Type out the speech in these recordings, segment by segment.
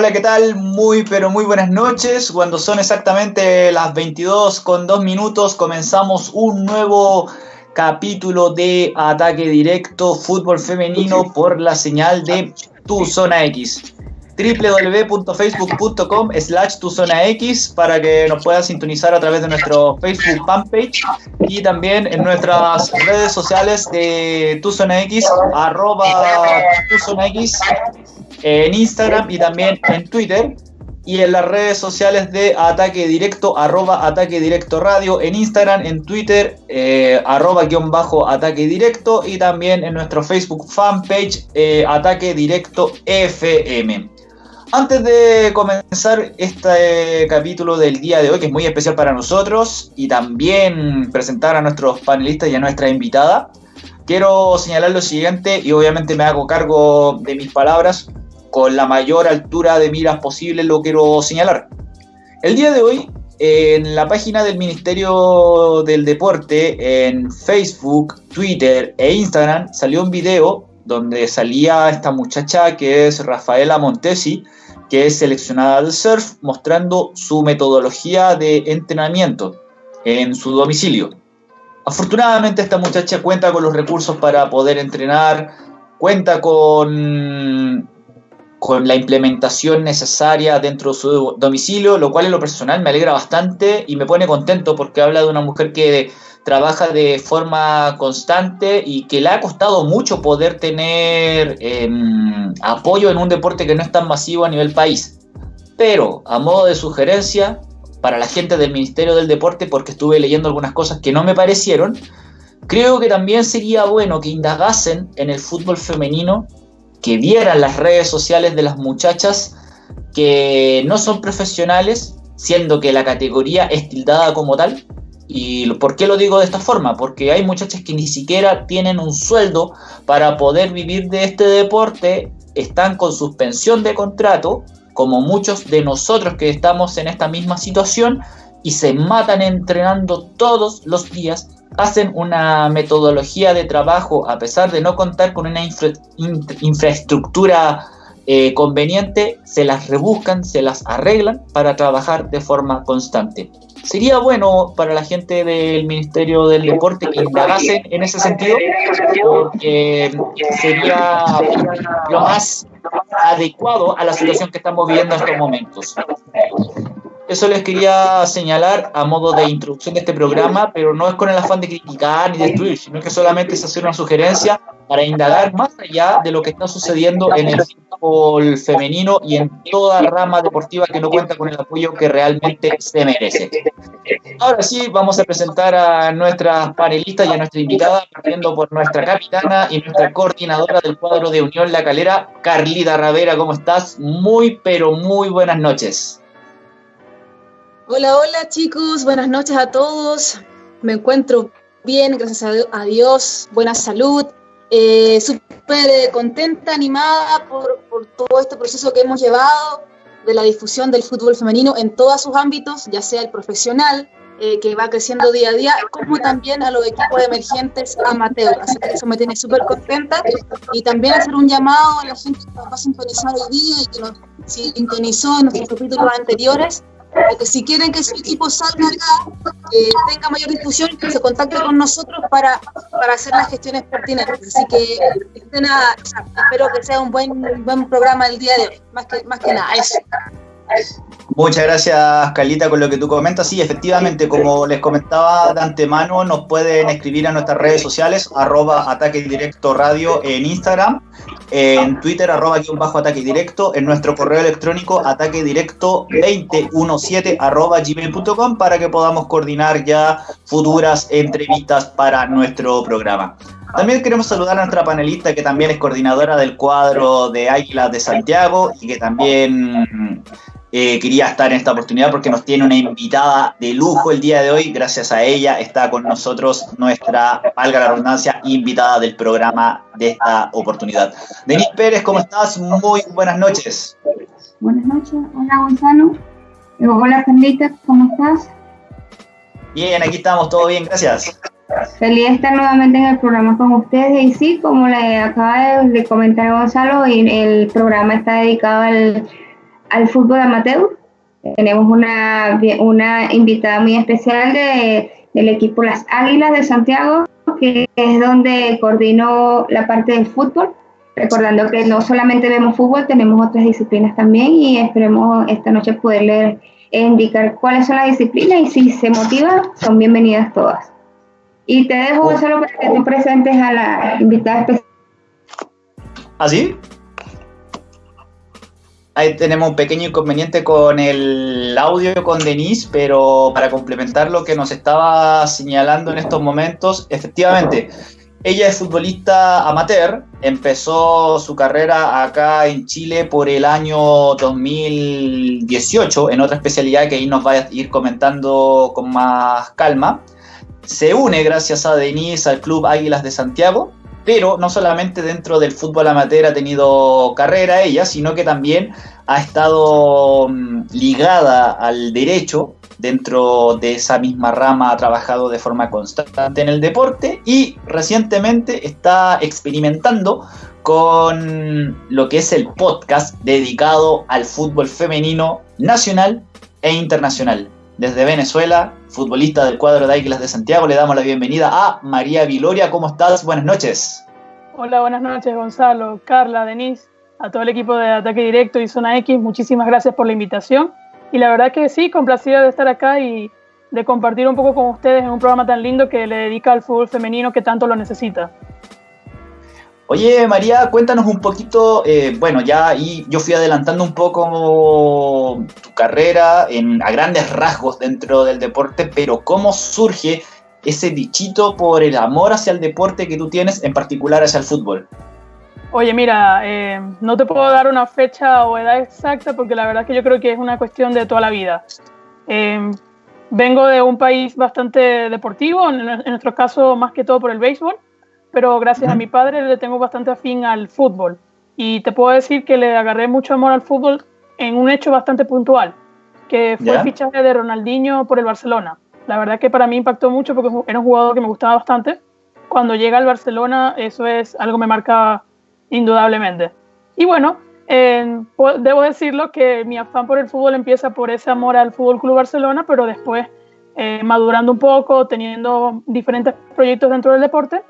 Hola, ¿qué tal? Muy, pero muy buenas noches. Cuando son exactamente las 22 con 2 minutos, comenzamos un nuevo capítulo de Ataque Directo Fútbol Femenino por la señal de Tu Zona X www.facebook.com slash tu zona X para que nos puedas sintonizar a través de nuestro Facebook fanpage y también en nuestras redes sociales de tu zona X, arroba tu zona X en Instagram y también en Twitter y en las redes sociales de Ataque Directo, arroba Ataque Directo Radio, en Instagram, en Twitter, eh, arroba guion bajo Ataque Directo y también en nuestro Facebook fanpage eh, Ataque Directo FM. Antes de comenzar este capítulo del día de hoy, que es muy especial para nosotros, y también presentar a nuestros panelistas y a nuestra invitada, quiero señalar lo siguiente, y obviamente me hago cargo de mis palabras, con la mayor altura de miras posible lo quiero señalar. El día de hoy, en la página del Ministerio del Deporte, en Facebook, Twitter e Instagram, salió un video donde salía esta muchacha que es Rafaela Montesi, que es seleccionada del surf, mostrando su metodología de entrenamiento en su domicilio. Afortunadamente esta muchacha cuenta con los recursos para poder entrenar, cuenta con, con la implementación necesaria dentro de su domicilio, lo cual en lo personal me alegra bastante y me pone contento porque habla de una mujer que trabaja de forma constante y que le ha costado mucho poder tener em, apoyo en un deporte que no es tan masivo a nivel país. Pero a modo de sugerencia para la gente del Ministerio del Deporte, porque estuve leyendo algunas cosas que no me parecieron, creo que también sería bueno que indagasen en el fútbol femenino, que vieran las redes sociales de las muchachas que no son profesionales, siendo que la categoría es tildada como tal, ¿Y por qué lo digo de esta forma? Porque hay muchachas que ni siquiera tienen un sueldo para poder vivir de este deporte, están con suspensión de contrato, como muchos de nosotros que estamos en esta misma situación, y se matan entrenando todos los días, hacen una metodología de trabajo a pesar de no contar con una infraestructura eh, conveniente, se las rebuscan, se las arreglan para trabajar de forma constante sería bueno para la gente del Ministerio del Deporte que indagase en ese sentido, porque sería lo más adecuado a la situación que estamos viviendo en estos momentos. Eso les quería señalar a modo de introducción de este programa, pero no es con el afán de criticar ni destruir, sino que solamente es hacer una sugerencia para indagar más allá de lo que está sucediendo en el fútbol femenino y en toda rama deportiva que no cuenta con el apoyo que realmente se merece. Ahora sí, vamos a presentar a nuestras panelistas y a nuestra invitada, partiendo por nuestra capitana y nuestra coordinadora del cuadro de Unión La Calera, Carlita Ravera. ¿Cómo estás? Muy, pero muy buenas noches. Hola, hola chicos, buenas noches a todos. Me encuentro bien, gracias a Dios, buena salud, eh, súper eh, contenta, animada por, todo este proceso que hemos llevado de la difusión del fútbol femenino en todos sus ámbitos, ya sea el profesional, eh, que va creciendo día a día, como también a los equipos emergentes amateur. Así que eso me tiene súper contenta. Y también hacer un llamado a la gente que nos va a hoy día y que nos sintonizó en nuestros capítulos anteriores, que si quieren que su equipo salga acá, que tenga mayor difusión, que se contacte con nosotros para, para hacer las gestiones pertinentes. Así que nada, espero que sea un buen, buen programa el día de hoy, más que, más que nada, eso. Muchas gracias, Carlita, con lo que tú comentas. Sí, efectivamente, como les comentaba de antemano, nos pueden escribir a nuestras redes sociales, arroba ataque directo radio en Instagram, en Twitter, arroba guion bajo ataque directo, en nuestro correo electrónico ataque directo 2017 arroba gmail.com para que podamos coordinar ya futuras entrevistas para nuestro programa. También queremos saludar a nuestra panelista que también es coordinadora del cuadro de Águilas de Santiago y que también eh, quería estar en esta oportunidad porque nos tiene una invitada de lujo el día de hoy. Gracias a ella está con nosotros nuestra, valga la redundancia, invitada del programa de esta oportunidad. Denise Pérez, ¿cómo estás? Muy buenas noches. Buenas noches, hola Gonzalo. Eh, hola Carlita, ¿cómo estás? Bien, aquí estamos, todo bien, gracias. Feliz de estar nuevamente en el programa con ustedes y sí, como le acaba de comentar Gonzalo, el programa está dedicado al al fútbol amateur. Tenemos una, una invitada muy especial de, del equipo Las Águilas de Santiago, que es donde coordinó la parte del fútbol. Recordando que no solamente vemos fútbol, tenemos otras disciplinas también y esperemos esta noche poderles indicar cuáles son las disciplinas y si se motiva, son bienvenidas todas. Y te dejo oh. solo para que tú presentes a la invitada especial. ¿Así? ¿Ah, Ahí tenemos un pequeño inconveniente con el audio con Denise, pero para complementar lo que nos estaba señalando en estos momentos, efectivamente, ella es futbolista amateur, empezó su carrera acá en Chile por el año 2018 en otra especialidad que ahí nos va a ir comentando con más calma. Se une gracias a Denise al Club Águilas de Santiago pero no solamente dentro del fútbol amateur ha tenido carrera ella, sino que también ha estado mm, ligada al derecho, dentro de esa misma rama ha trabajado de forma constante en el deporte y recientemente está experimentando con lo que es el podcast dedicado al fútbol femenino nacional e internacional. Desde Venezuela, futbolista del cuadro de Águilas de Santiago, le damos la bienvenida a María Viloria. ¿Cómo estás? Buenas noches. Hola, buenas noches, Gonzalo, Carla, Denise, a todo el equipo de Ataque Directo y Zona X. Muchísimas gracias por la invitación. Y la verdad que sí, complacida de estar acá y de compartir un poco con ustedes en un programa tan lindo que le dedica al fútbol femenino que tanto lo necesita. Oye, María, cuéntanos un poquito, eh, bueno, ya ahí yo fui adelantando un poco tu carrera en, a grandes rasgos dentro del deporte, pero ¿cómo surge ese dichito por el amor hacia el deporte que tú tienes, en particular hacia el fútbol? Oye, mira, eh, no te puedo dar una fecha o edad exacta porque la verdad es que yo creo que es una cuestión de toda la vida. Eh, vengo de un país bastante deportivo, en nuestro caso más que todo por el béisbol pero gracias a mi padre le tengo bastante afín al fútbol. Y te puedo decir que le agarré mucho amor al fútbol en un hecho bastante puntual, que fue el fichaje de Ronaldinho por el Barcelona. La verdad que para mí impactó mucho porque era un jugador que me gustaba bastante. Cuando llega al Barcelona, eso es algo que me marca indudablemente. Y bueno, debo decirlo que mi afán por el fútbol empieza por ese amor al Fútbol Club Barcelona, pero después, eh, madurando un poco, teniendo diferentes proyectos dentro del deporte,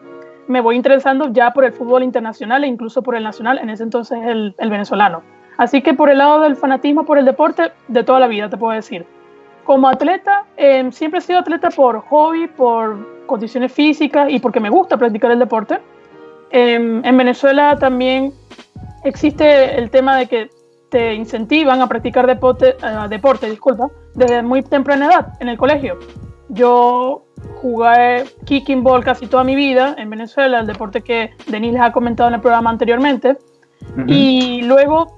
me voy interesando ya por el fútbol internacional e incluso por el nacional, en ese entonces el, venezolano. Así que por el lado del fanatismo por el deporte, de toda la vida te puedo decir. Como atleta, em, siempre he sido atleta por hobby, por condiciones físicas y porque me gusta practicar el deporte. Em, en Venezuela también existe el tema de que te incentivan a practicar deporte, uh, deporte disculpa, desde muy temprana edad en el colegio. Yo jugué kicking ball casi toda mi vida en Venezuela, el deporte que Denis les ha comentado en el programa anteriormente. Y luego,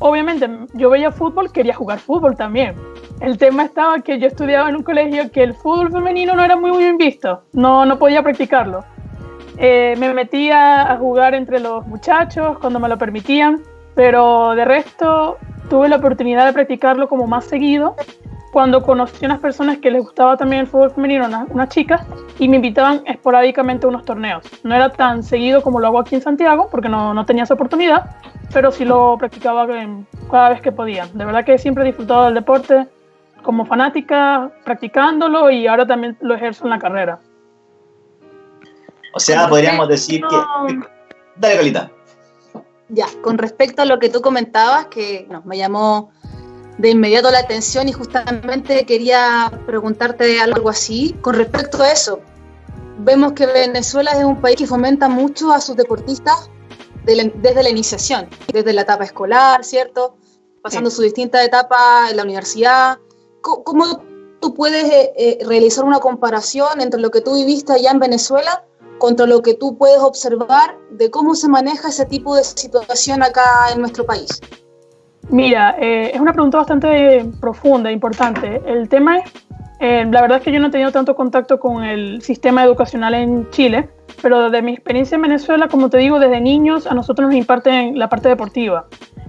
obviamente, yo veía fútbol, quería jugar fútbol también. El tema estaba que yo estudiaba en un colegio que el fútbol femenino no era muy bien visto, no, no podía practicarlo. Eh, me metía a jugar entre los muchachos cuando me lo permitían, pero de resto tuve la oportunidad de practicarlo como más seguido cuando conocí a unas personas que les gustaba también el fútbol femenino, unas, chicas, y me invitaban esporádicamente a unos torneos. No era tan seguido como lo hago aquí en Santiago, porque no, no tenía esa oportunidad, pero sí lo practicaba cada vez que podía. De verdad que siempre he disfrutado del deporte como fanática, practicándolo y ahora también lo ejerzo en la carrera. O sea, podríamos decir que... Dale, Colita. Ya, con respecto a lo que tú comentabas, que me llamó de inmediato la atención y justamente quería preguntarte algo así con respecto a eso. Vemos que Venezuela es un país que fomenta mucho a sus deportistas desde la iniciación, desde la etapa escolar, ¿cierto? Pasando su distinta etapa en la universidad. ¿Cómo, tú puedes eh, eh, realizar una comparación entre lo que tú viviste allá en Venezuela contra lo que tú puedes observar de cómo se maneja ese tipo de situación acá en nuestro país? Mira, eh, es una pregunta bastante profunda, importante. El tema es, eh, la verdad es que yo no he tenido tanto contacto con el sistema educacional en Chile, pero desde mi experiencia en Venezuela, como te digo, desde niños a nosotros nos imparten la parte deportiva.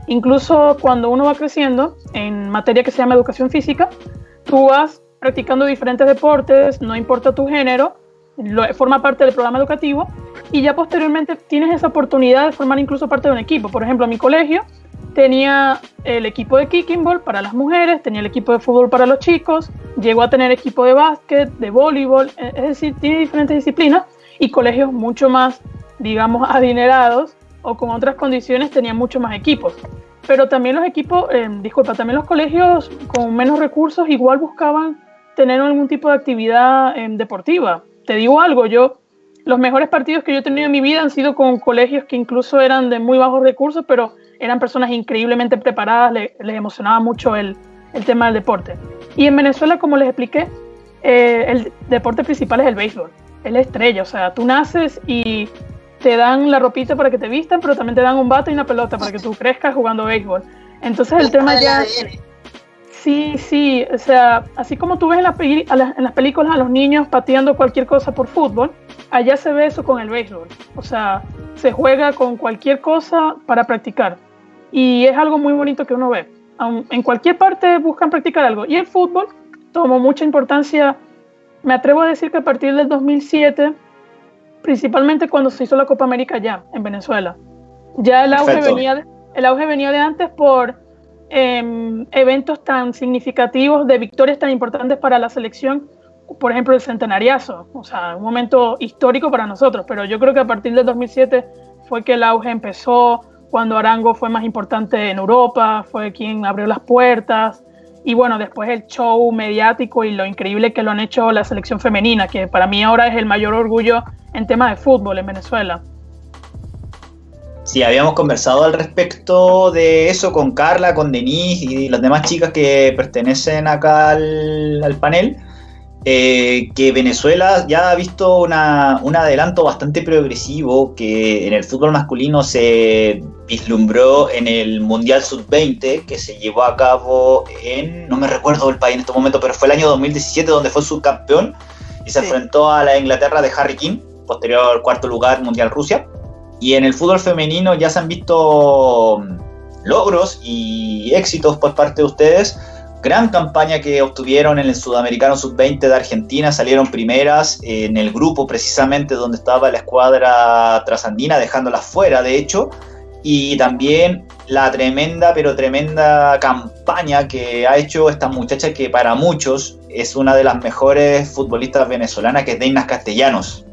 Incluso cuando uno va creciendo en materia que se llama educación física, tú vas practicando diferentes deportes, no importa tu género, lo, forma parte del programa educativo y ya posteriormente tienes esa oportunidad de formar incluso parte de un equipo. Por ejemplo, en mi colegio tenía el equipo de kicking ball para las mujeres, tenía el equipo de fútbol para los chicos, llegó a tener equipo de básquet, de voleibol, e, es decir, tiene diferentes disciplinas y colegios mucho más, digamos, adinerados o con otras condiciones tenían mucho más equipos. Pero también los equipos, eh, disculpa, también los colegios con menos recursos igual buscaban tener algún tipo de actividad eh, deportiva. Te digo algo, yo los mejores partidos que yo he tenido en mi vida han sido con colegios que incluso eran de muy bajos recursos, pero eran personas increíblemente preparadas, les emocionaba mucho el, el, tema del deporte. Y en Venezuela, como les expliqué, eh, el deporte principal es el béisbol, es la estrella, o sea, tú naces y te dan la ropita para que te vistan, pero también te dan un bate y una pelota para que tú crezcas jugando béisbol. Entonces el tema ya... Sí, sí, o sea, así como tú ves en, en, las películas a los niños pateando cualquier cosa por fútbol, allá se ve eso con el béisbol. O sea, se juega con cualquier cosa para practicar. Y es algo muy bonito que uno ve. En cualquier parte buscan practicar algo. Y el fútbol tomó mucha importancia, me atrevo a decir que a partir del 2007, principalmente cuando se hizo la Copa América ya, en Venezuela. Ya el auge, venía el auge venía de antes por Em, eventos tan significativos, de victorias tan importantes para la selección, por ejemplo el centenariazo, o sea, un momento histórico para nosotros, pero yo creo que a partir del 2007 fue que el auge empezó, cuando Arango fue más importante en Europa, fue quien abrió las puertas, y bueno, después el show mediático y lo increíble que lo han hecho la selección femenina, que para mí ahora es el mayor orgullo en temas de fútbol en Venezuela. Sí, habíamos conversado al respecto de eso con Carla, con Denise y las demás chicas que pertenecen acá al, panel, eh, que Venezuela ya ha visto un adelanto bastante progresivo que en el fútbol masculino se vislumbró en el Mundial Sub-20 que se llevó a cabo en, no me recuerdo el país en este momento, pero fue el año 2017 donde fue subcampeón y se enfrentó a la Inglaterra de Harry King, posterior cuarto lugar Mundial Rusia. Y en el fútbol femenino ya se han visto mm, logros y éxitos por parte de ustedes. Gran campaña que obtuvieron en el Sudamericano Sub-20 de Argentina, salieron primeras en el grupo precisamente donde estaba la escuadra trasandina, dejándolas fuera de hecho, y también la tremenda, pero tremenda campaña que ha hecho esta muchacha que para muchos es una de las mejores futbolistas venezolanas, que es Deinas Castellanos.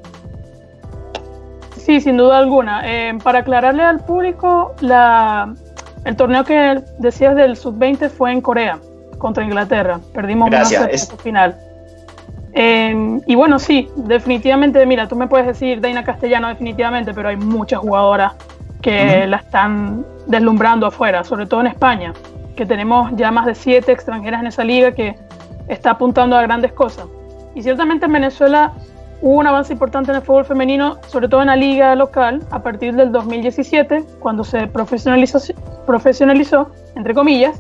Sí, sin duda alguna. Eh, para aclararle al público, la, el torneo que decías del sub-20 fue en Corea, contra Inglaterra. Perdimos Gracias. una final. Eh, y bueno, sí, definitivamente, mira, tú me puedes decir Daina Castellano definitivamente, pero hay muchas jugadoras que la están deslumbrando afuera, sobre todo en España, que tenemos ya más de siete extranjeras en esa liga que está apuntando a grandes cosas. Y ciertamente en Venezuela Hubo un avance importante en el fútbol femenino, sobre todo en la liga local, a partir del 2017, cuando se profesionalizó, profesionalizó entre comillas,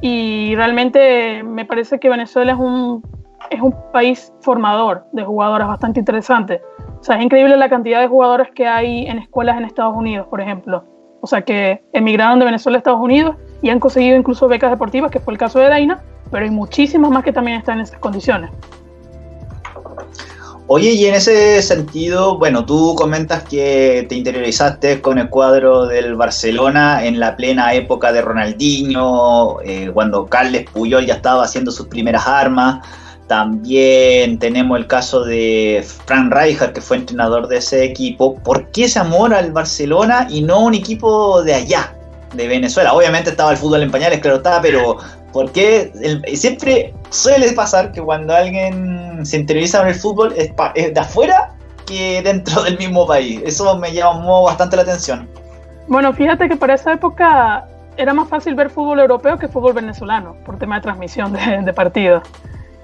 y realmente me parece que Venezuela es un, es un país formador de jugadoras bastante interesante. O sea, es increíble la cantidad de jugadoras que hay en escuelas en Estados Unidos, por ejemplo. O sea, que emigraron de Venezuela a Estados Unidos y han conseguido incluso becas deportivas, que fue el caso de Daina, pero hay muchísimas más que también están en esas condiciones. Oye, y en ese sentido, bueno, tú comentas que te interiorizaste con el cuadro del Barcelona en la plena época de Ronaldinho, eh, cuando Carles Puyol ya estaba haciendo sus primeras armas. También tenemos el caso de Frank Rijkaard, que fue entrenador de ese equipo. ¿Por qué ese amor al Barcelona y no un equipo de allá, de Venezuela? Obviamente estaba el fútbol en pañales, claro está, pero porque siempre suele pasar que cuando alguien se interioriza en el fútbol es, de afuera que dentro del mismo país. Eso me llamó bastante la atención. Bueno, fíjate que para esa época era más fácil ver fútbol europeo que fútbol venezolano, por tema de transmisión de partidos.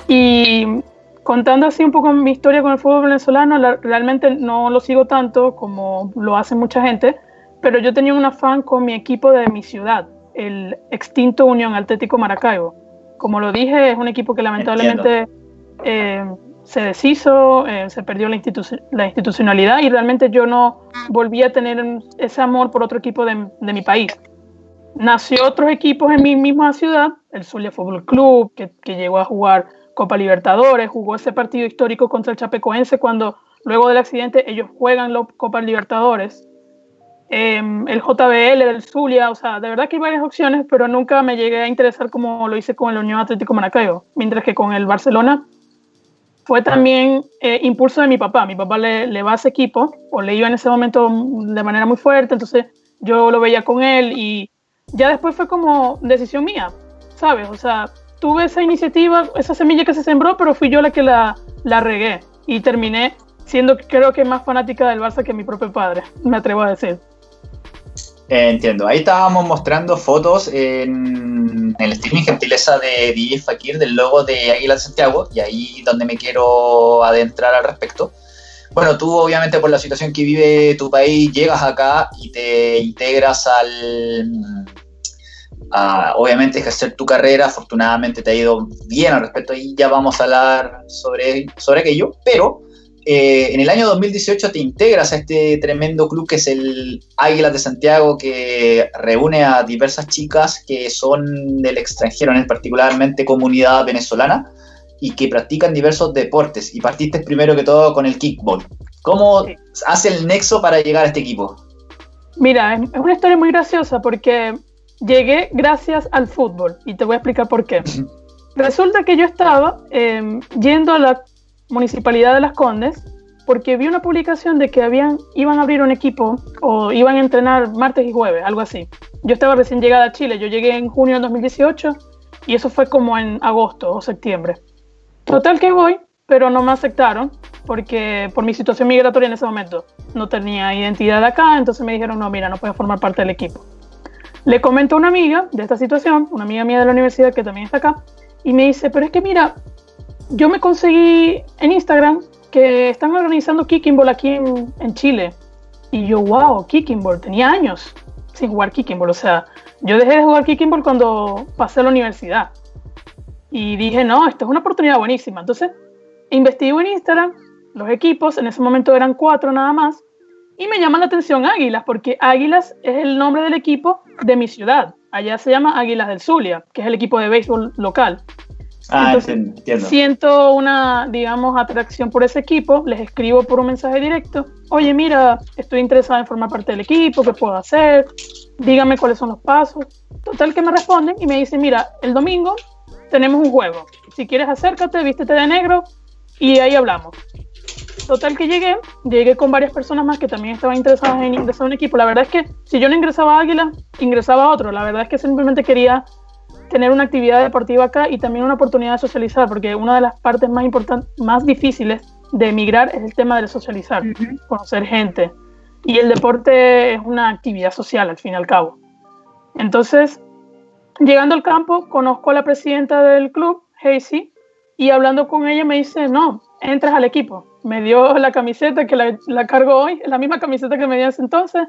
Y contando así un poco mi historia con el fútbol venezolano, realmente no lo sigo tanto como lo hace mucha gente, pero yo tenía un afán con mi equipo de mi ciudad el extinto Unión Atlético Maracaibo. Como lo dije, es un equipo que lamentablemente eh, se deshizo, eh, se perdió la, la, institucionalidad y realmente yo no volví a tener ese amor por otro equipo de, mi país. Nació otros equipos en mi misma ciudad, el Zulia Fútbol Club, que, que llegó a jugar Copa Libertadores, jugó ese partido histórico contra el Chapecoense cuando luego del accidente ellos juegan la Copa Libertadores em, el JBL del Zulia, o sea, de verdad que hay varias opciones, pero nunca me llegué a interesar como lo hice con el Unión Atlético Maracaibo, mientras que con el Barcelona fue también eh, impulso de mi papá. Mi papá le, le va a ese equipo, o le iba en ese momento de manera muy fuerte, entonces yo lo veía con él y ya después fue como decisión mía, ¿sabes? O sea, tuve esa iniciativa, esa semilla que se sembró, pero fui yo la que la, la regué y terminé siendo creo que más fanática del Barça que mi propio padre, me atrevo a decir. Entiendo, ahí estábamos mostrando fotos en, el streaming gentileza de DJ Fakir del logo de Águila Santiago y ahí donde me quiero adentrar al respecto. Bueno, tú obviamente por la situación que vive tu país llegas acá y te integras al, a, obviamente ejercer tu carrera, afortunadamente te ha ido bien al respecto. Y ya vamos a hablar sobre, sobre aquello, pero eh, en el año 2018 te integras a este tremendo club que es el Águilas de Santiago, que reúne a diversas chicas que son del extranjero, en particularmente comunidad venezolana, y que practican diversos deportes. Y partiste primero que todo con el kickball. ¿Cómo hace el nexo para llegar a este equipo? Mira, es una historia muy graciosa porque llegué gracias al fútbol y te voy a explicar por qué. Resulta que yo estaba em, yendo a la municipalidad de Las Condes porque vi una publicación de que iban a abrir un equipo o iban a entrenar martes y jueves, algo así. Yo estaba recién llegada a Chile, yo llegué en junio del 2018 y eso fue como en agosto o septiembre. Total que voy, pero no me aceptaron porque por mi situación migratoria en ese momento no tenía identidad acá, entonces me dijeron, no, mira, no puedes formar parte del equipo. Le comento a una amiga de esta situación, una amiga mía de la universidad que también está acá, y me dice, pero es que mira, yo me conseguí en Instagram que están organizando Kicking Ball aquí en, Chile. Y yo, wow, Kicking Ball, tenía años sin jugar Kicking Ball. O sea, yo dejé de jugar Kicking Ball cuando pasé a la universidad. Y dije, no, esto es una oportunidad buenísima. Entonces, investigo en Instagram los equipos, en ese momento eran cuatro nada más, y me llama la atención Águilas, porque Águilas es el nombre del equipo de mi ciudad. Allá se llama Águilas del Zulia, que es el equipo de béisbol local. Ah, entiendo. Siento una, digamos, atracción por ese equipo, les escribo por un mensaje directo, oye, mira, estoy interesada en formar parte del equipo, ¿qué puedo hacer? Dígame cuáles son los pasos. Total que me responden y me dicen, mira, el domingo tenemos un juego. Si quieres acércate, vístete de negro y ahí hablamos. Total que llegué, llegué con varias personas más que también estaban interesadas en ingresar a un equipo. La verdad es que si yo no ingresaba a Águila, ingresaba a otro. La verdad es que simplemente quería tener una actividad deportiva acá y también una oportunidad de socializar, porque una de las partes más importantes, más difíciles de emigrar es el tema de socializar, conocer gente. Y el deporte es una actividad social, al fin y al cabo. Entonces, llegando al campo, conozco a la presidenta del club, Hazy, y hablando con ella me dice, no, entras al equipo me dio la camiseta que la, la cargo hoy, la misma camiseta que me dio ese entonces,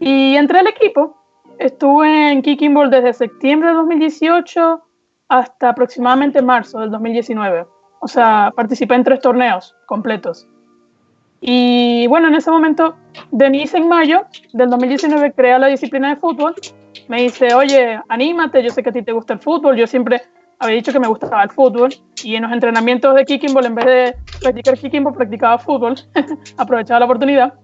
y entré al equipo. Estuve en Kicking Ball desde septiembre de 2018 hasta aproximadamente marzo del 2019. O sea, participé en tres torneos completos. Y bueno, en ese momento, Denise en mayo del 2019 crea la disciplina de fútbol. Me dice, oye, anímate, yo sé que a ti te gusta el fútbol, yo siempre había dicho que me gustaba el fútbol y en los entrenamientos de kicking ball, en vez de practicar kicking ball, practicaba fútbol, aprovechaba la oportunidad.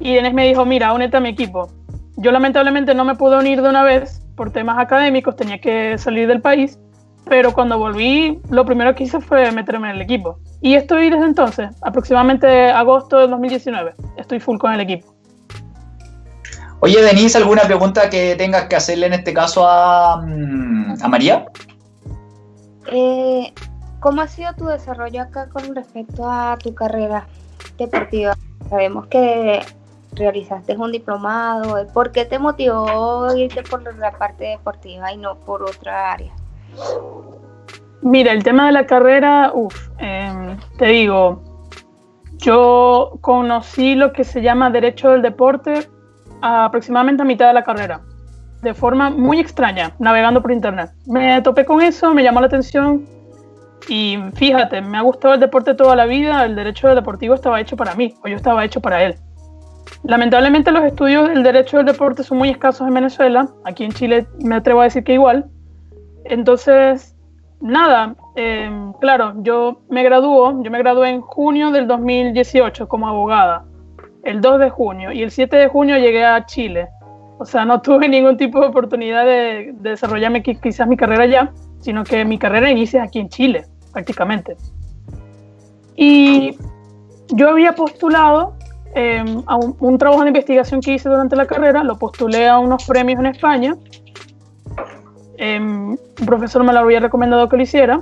Y Dennis me dijo, mira, únete a mi equipo. Yo lamentablemente no me pude unir de una vez por temas académicos, tenía que salir del país, pero cuando volví, lo primero que hice fue meterme en el equipo. Y estoy desde entonces, aproximadamente agosto de 2019, estoy full con el equipo. Oye, Denise, ¿alguna pregunta que tengas que hacerle en este caso a, mm, a María? Eh, ¿Cómo ha sido tu desarrollo acá con respecto a tu carrera deportiva? Sabemos que realizaste un diplomado. ¿Por qué te motivó irte por la parte deportiva y no por otra área? Mira, el tema de la carrera, uff, em, te digo, yo conocí lo que se llama Derecho del Deporte aproximadamente a mitad de la carrera de forma muy extraña, navegando por internet. Me topé con eso, me llamó la atención y fíjate, me ha gustado el deporte toda la vida, el derecho deportivo estaba hecho para mí, o yo estaba hecho para él. Lamentablemente los estudios del derecho del deporte son muy escasos en Venezuela, aquí en Chile me atrevo a decir que igual. Entonces, nada, em, claro, yo me graduó, yo me gradué en junio del 2018 como abogada. el 2 de junio y el 7 de junio llegué a Chile. O sea, no tuve ningún tipo de oportunidad de, de desarrollarme quizás mi carrera allá, sino que mi carrera inicia aquí en Chile, prácticamente. Y yo había postulado em, un, trabajo de investigación que hice durante la carrera, lo postulé a unos premios en España. Em, un profesor me lo había recomendado que lo hiciera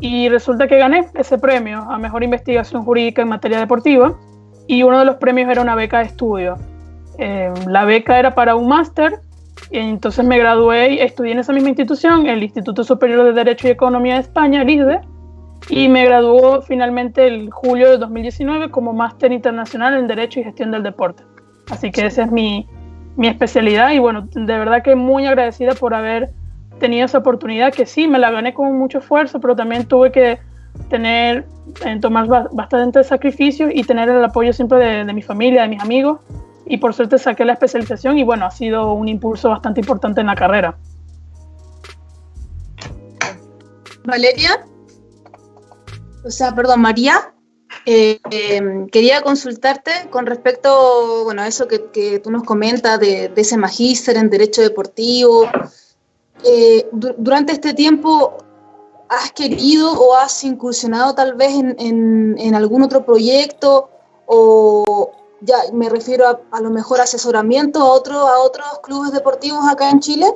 y resulta que gané ese premio a mejor investigación jurídica en materia deportiva y uno de los premios era una beca de estudio. Em, la beca era para un máster y entonces me gradué y estudié en esa misma institución, el Instituto Superior de Derecho y Economía de España, el ISDE, y me graduó finalmente el julio de 2019 como máster internacional en Derecho y Gestión del Deporte. Así que esa es mi, mi especialidad y bueno, de verdad que muy agradecida por haber tenido esa oportunidad que sí, me la gané con mucho esfuerzo, pero también tuve que tener, en tomar bastante sacrificio y tener el apoyo siempre de, de mi familia, de mis amigos y por suerte saqué la especialización y bueno, ha sido un impulso bastante importante en la carrera. Valeria o sea, perdón, María, eh, em, quería consultarte con respecto, bueno, a eso que, tú nos comentas de, ese magíster en Derecho Deportivo. Eh, durante este tiempo, ¿has querido o has incursionado tal vez en, algún otro proyecto o ya me refiero a, a lo mejor asesoramiento a, otro, a otros clubes deportivos acá en Chile?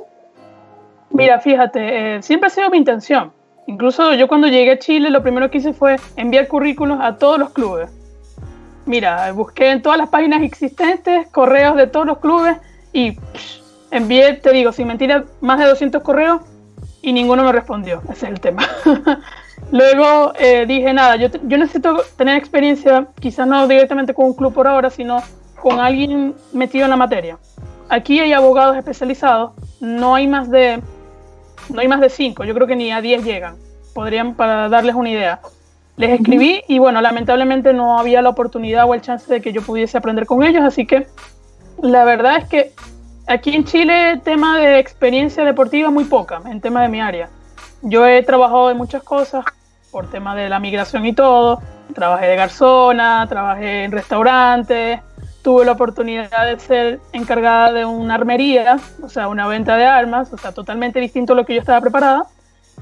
Mira, fíjate, eh, siempre ha sido mi intención Incluso yo cuando llegué a Chile lo primero que hice fue enviar currículos a todos los clubes. Mira, busqué en todas las páginas existentes correos de todos los clubes y envié, te digo, sin mentira, más de 200 correos y ninguno me respondió. Ese es el tema. Luego eh, dije, nada, yo, yo necesito tener experiencia, quizás no directamente con un club por ahora, sino con alguien metido en la materia. Aquí hay abogados especializados, no hay más de no hay más de cinco, yo creo que ni a diez llegan, podrían para darles una idea. Les escribí y bueno, lamentablemente no había la oportunidad o el chance de que yo pudiese aprender con ellos, así que la verdad es que aquí en Chile tema de experiencia deportiva muy poca, en tema de mi área. Yo he trabajado en muchas cosas por tema de la migración y todo, trabajé de garzona, trabajé en restaurantes, tuve la oportunidad de ser encargada de una armería, o sea, una venta de armas, o sea, totalmente distinto a lo que yo estaba preparada.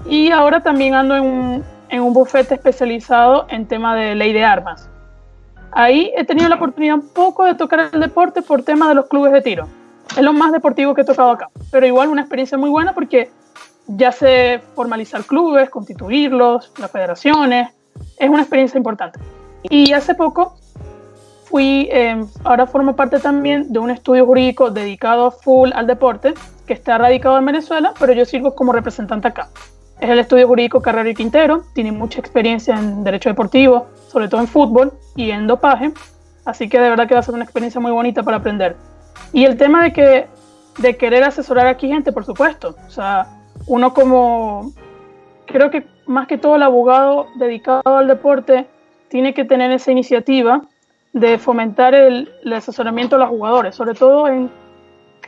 Y ahora también ando en un, en un bufete especializado en tema de ley de armas. Ahí he tenido la oportunidad un poco de tocar el deporte por tema de los clubes de tiro. Es lo más deportivo que he tocado acá, pero igual una experiencia muy buena porque ya sé formalizar clubes, constituirlos, las federaciones, es una experiencia importante. Y hace poco fui, em, ahora formo parte también de un estudio jurídico dedicado full al deporte, que está radicado en Venezuela, pero yo sirvo como representante acá. Es el estudio jurídico Carrero y Quintero, tiene mucha experiencia en derecho deportivo, sobre todo en fútbol y en dopaje, así que de verdad que va a ser una experiencia muy bonita para aprender. Y el tema de que de querer asesorar aquí gente, por supuesto, o sea, uno como creo que más que todo el abogado dedicado al deporte tiene que tener esa iniciativa de fomentar el, asesoramiento a los jugadores, sobre todo en,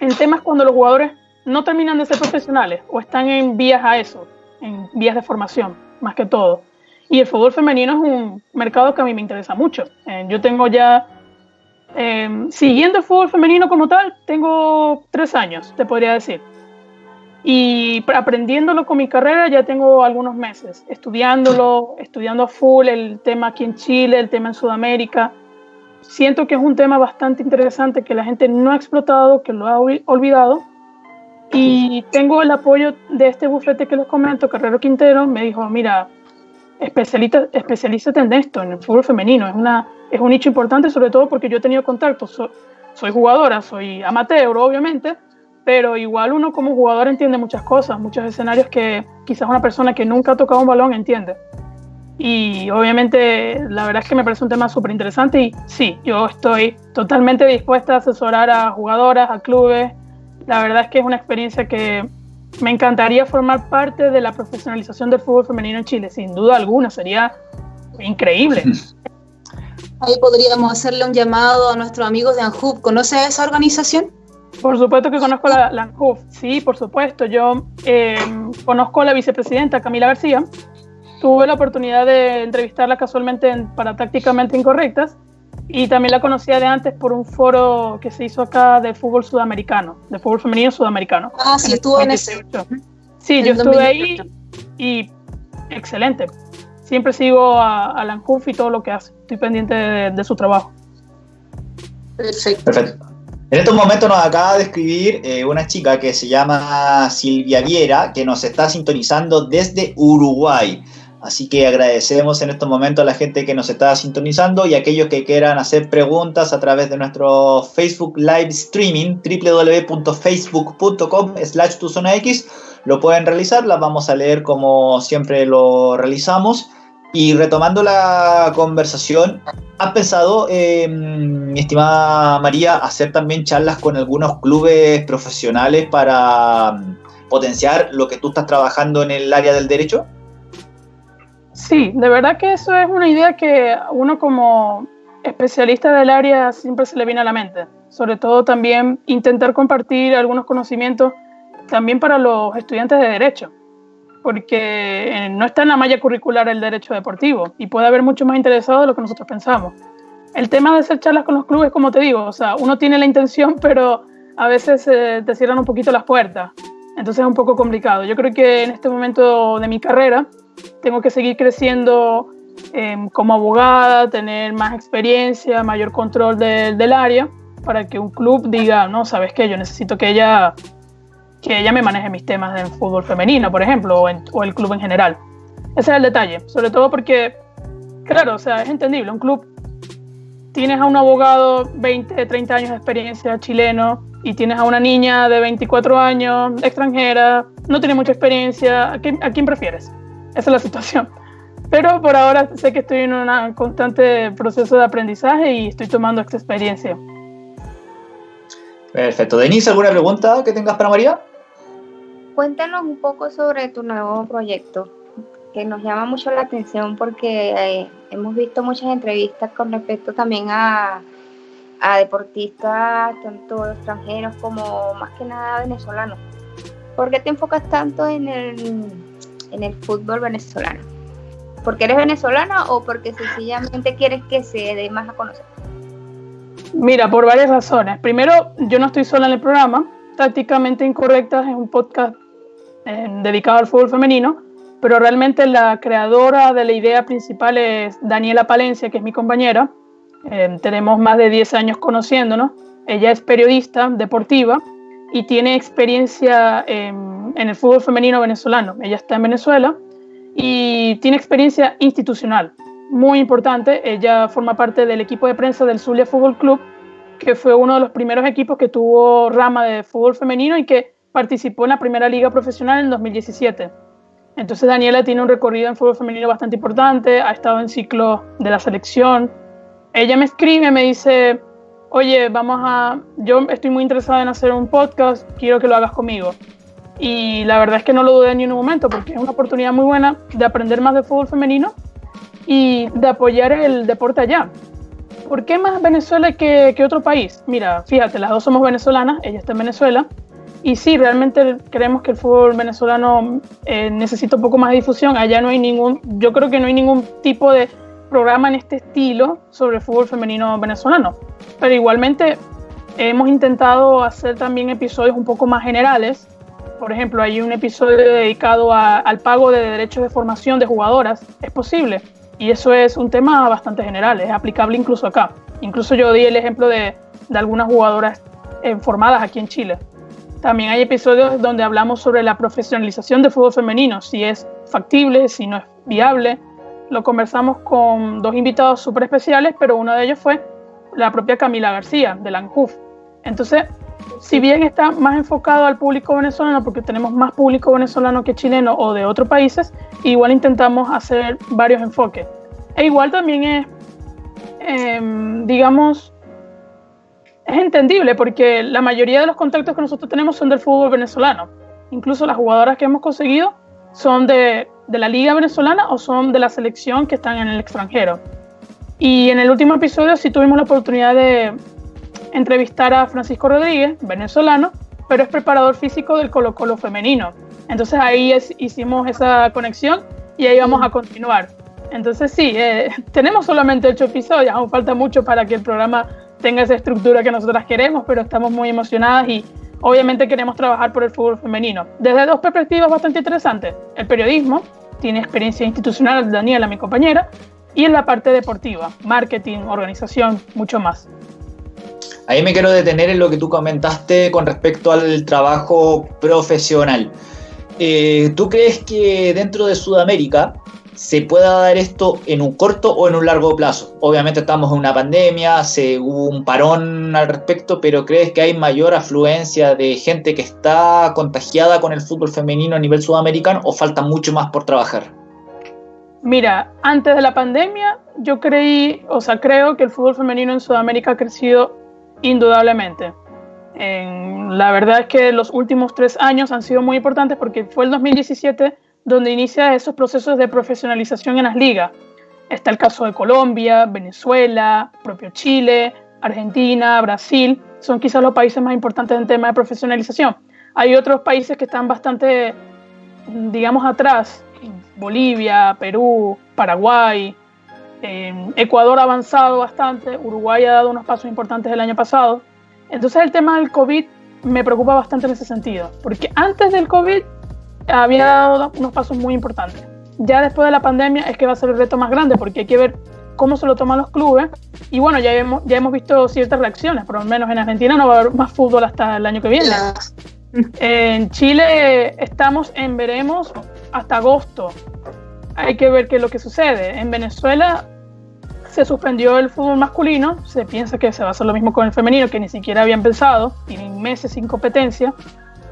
en, temas cuando los jugadores no terminan de ser profesionales o están en vías a eso, en vías de formación, más que todo. Y el fútbol femenino es un mercado que a mí me interesa mucho. Eh, yo tengo ya, eh, siguiendo el fútbol femenino como tal, tengo tres años, te podría decir. Y aprendiéndolo con mi carrera ya tengo algunos meses, estudiándolo, estudiando a full el tema aquí en Chile, el tema en Sudamérica siento que es un tema bastante interesante que la gente no ha explotado, que lo ha olvidado. Y tengo el apoyo de este bufete que les comento, Carrero Quintero, me dijo, mira, especialízate en esto, en el fútbol femenino. Es, una, es un nicho importante, sobre todo porque yo he tenido contacto. soy jugadora, soy amateur, obviamente, pero igual uno como jugador entiende muchas cosas, muchos escenarios que quizás una persona que nunca ha tocado un balón entiende. Y obviamente la verdad es que me parece un tema súper interesante y sí, yo estoy totalmente dispuesta a asesorar a jugadoras, a clubes. La verdad es que es una experiencia que me encantaría formar parte de la profesionalización del fútbol femenino en Chile, sin duda alguna, sería increíble. Ahí podríamos hacerle un llamado a nuestros amigos de ANJUF. ¿Conoce a esa organización? Por supuesto que conozco la, la ANJUF, sí, por supuesto. Yo eh, conozco a la vicepresidenta Camila García, tuve la oportunidad de entrevistarla casualmente para Tácticamente Incorrectas y también la conocía de antes por un foro que se hizo acá de fútbol sudamericano, de fútbol femenino sudamericano. Ah, sí, estuvo en ese. Sí, yo estuve ahí y excelente. Siempre sigo a, a Lanjuf y todo lo que hace. Estoy pendiente de, su trabajo. Perfecto. Perfecto. En estos momentos nos acaba de escribir eh, una chica que se llama Silvia Viera, que nos está sintonizando desde Uruguay. Así que agradecemos en estos momentos a la gente que nos está sintonizando y a aquellos que quieran hacer preguntas a través de nuestro Facebook Live Streaming, www.facebook.com slash X, lo pueden realizar, las vamos a leer como siempre lo realizamos. Y retomando la conversación, ¿has pensado, eh, mi estimada María, hacer también charlas con algunos clubes profesionales para mm, potenciar lo que tú estás trabajando en el área del derecho? Sí, de verdad que eso es una idea que uno como especialista del área siempre se le viene a la mente. Sobre todo también intentar compartir algunos conocimientos también para los estudiantes de derecho porque eh, no está en la malla curricular el derecho deportivo y puede haber mucho más interesado de lo que nosotros pensamos. El tema de hacer charlas con los clubes, como te digo, o sea, uno tiene la intención, pero a veces eh, te cierran un poquito las puertas. Entonces es un poco complicado. Yo creo que en este momento de mi carrera tengo que seguir creciendo em, como abogada, tener más experiencia, mayor control del área, para que un club diga, no, sabes qué, yo necesito que ella que ella me maneje mis temas del fútbol femenino, por ejemplo, o, el club en general. Ese es el detalle, sobre todo porque, claro, o sea, es entendible, un club, tienes a un abogado 20, 30 años de experiencia chileno y tienes a una niña de 24 años extranjera, no tiene mucha experiencia, ¿a quién, a quién prefieres? Esa es la situación. Pero por ahora sé que estoy en un constante proceso de aprendizaje y estoy tomando esta experiencia. Perfecto. Denise, ¿alguna pregunta que tengas para María? Cuéntanos un poco sobre tu nuevo proyecto, que nos llama mucho la atención porque eh, hemos visto muchas entrevistas con respecto también a, deportistas, tanto extranjeros como más que nada venezolanos. ¿Por qué te enfocas tanto en el, en el fútbol venezolano? ¿Porque eres venezolana o porque sencillamente quieres que se dé más a conocer? Mira, por varias razones. Primero, yo no estoy sola en el programa. Tácticamente Incorrectas es un podcast eh, dedicado al fútbol femenino, pero realmente la creadora de la idea principal es Daniela Palencia, que es mi compañera. Eh, tenemos más de 10 años conociéndonos. Ella es periodista deportiva y tiene experiencia en el fútbol femenino venezolano. Ella está en Venezuela y tiene experiencia institucional muy importante. Ella forma parte del equipo de prensa del Zulia Fútbol Club, que fue uno de los primeros equipos que tuvo rama de fútbol femenino y que participó en la primera liga profesional en 2017. Entonces Daniela tiene un recorrido en fútbol femenino bastante importante, ha estado en ciclos de la selección. Ella me escribe, me dice, oye, vamos a, yo estoy muy interesada en hacer un podcast, quiero que lo hagas conmigo. Y la verdad es que no lo dudé ni en un momento, porque es una oportunidad muy buena de aprender más de fútbol femenino y de apoyar el deporte allá. ¿Por qué más Venezuela que, que otro país? Mira, fíjate, las dos somos venezolanas, ella está en Venezuela, y sí, realmente creemos que el fútbol venezolano eh, necesita un poco más de difusión. Allá no hay ningún, yo creo que no hay ningún tipo de programa en este estilo sobre fútbol femenino venezolano. Pero igualmente hemos intentado hacer también episodios un poco más generales. Por ejemplo, hay un episodio dedicado al pago de derechos de formación de jugadoras. Es posible. Y eso es un tema bastante general, es aplicable incluso acá. Incluso yo di el ejemplo de, algunas jugadoras eh, formadas aquí en Chile. También hay episodios donde hablamos sobre la profesionalización del fútbol femenino, si es factible, si no es viable. Lo conversamos con dos invitados súper especiales, pero uno de ellos fue la propia Camila García, de la Entonces, si bien está más enfocado al público venezolano, porque tenemos más público venezolano que chileno o de otros países, igual intentamos hacer varios enfoques. E igual también es, em, digamos, es entendible porque la mayoría de los contactos que nosotros tenemos son del fútbol venezolano. Incluso las jugadoras que hemos conseguido son de, de, la liga venezolana o son de la selección que están en el extranjero. Y en el último episodio sí tuvimos la oportunidad de entrevistar a Francisco Rodríguez, venezolano, pero es preparador físico del Colo Colo femenino. Entonces ahí hicimos esa conexión y ahí vamos a continuar. Entonces sí, eh, tenemos solamente ocho episodios, aún falta mucho para que el programa tenga esa estructura que nosotras queremos, pero estamos muy emocionadas y obviamente queremos trabajar por el fútbol femenino. Desde dos perspectivas bastante interesantes. El periodismo, tiene experiencia institucional Daniela, mi compañera, y en la parte deportiva, marketing, organización, mucho más. Ahí me quiero detener en lo que tú comentaste con respecto al trabajo profesional. Eh, ¿Tú crees que dentro de Sudamérica se pueda dar esto en un corto o en un largo plazo? Obviamente estamos en una pandemia, hubo un parón al respecto, pero ¿crees que hay mayor afluencia de gente que está contagiada con el fútbol femenino a nivel sudamericano o falta mucho más por trabajar? Mira, antes de la pandemia yo creí, o sea, creo que el fútbol femenino en Sudamérica ha crecido indudablemente. la verdad es que los últimos tres años han sido muy importantes porque fue el 2017 donde inicia esos procesos de profesionalización en las ligas. Está el caso de Colombia, Venezuela, propio Chile, Argentina, Brasil, son quizás los países más importantes en tema de profesionalización. Hay otros países que están bastante, digamos, atrás, Bolivia, Perú, Paraguay, Ecuador ha avanzado bastante, Uruguay ha dado unos pasos importantes el año pasado. Entonces el tema del COVID me preocupa bastante en ese sentido, porque antes del COVID había dado unos pasos muy importantes. Ya después de la pandemia es que va a ser el reto más grande, porque hay que ver cómo se lo toman los clubes. Y bueno, ya hemos, ya hemos visto ciertas reacciones, por lo menos en Argentina no va a haber más fútbol hasta el año que viene. En Chile estamos en veremos hasta agosto. Hay que ver qué es lo que sucede. En Venezuela se suspendió el fútbol masculino, se piensa que se va a hacer lo mismo con el femenino, que ni siquiera había empezado, tienen meses sin competencia.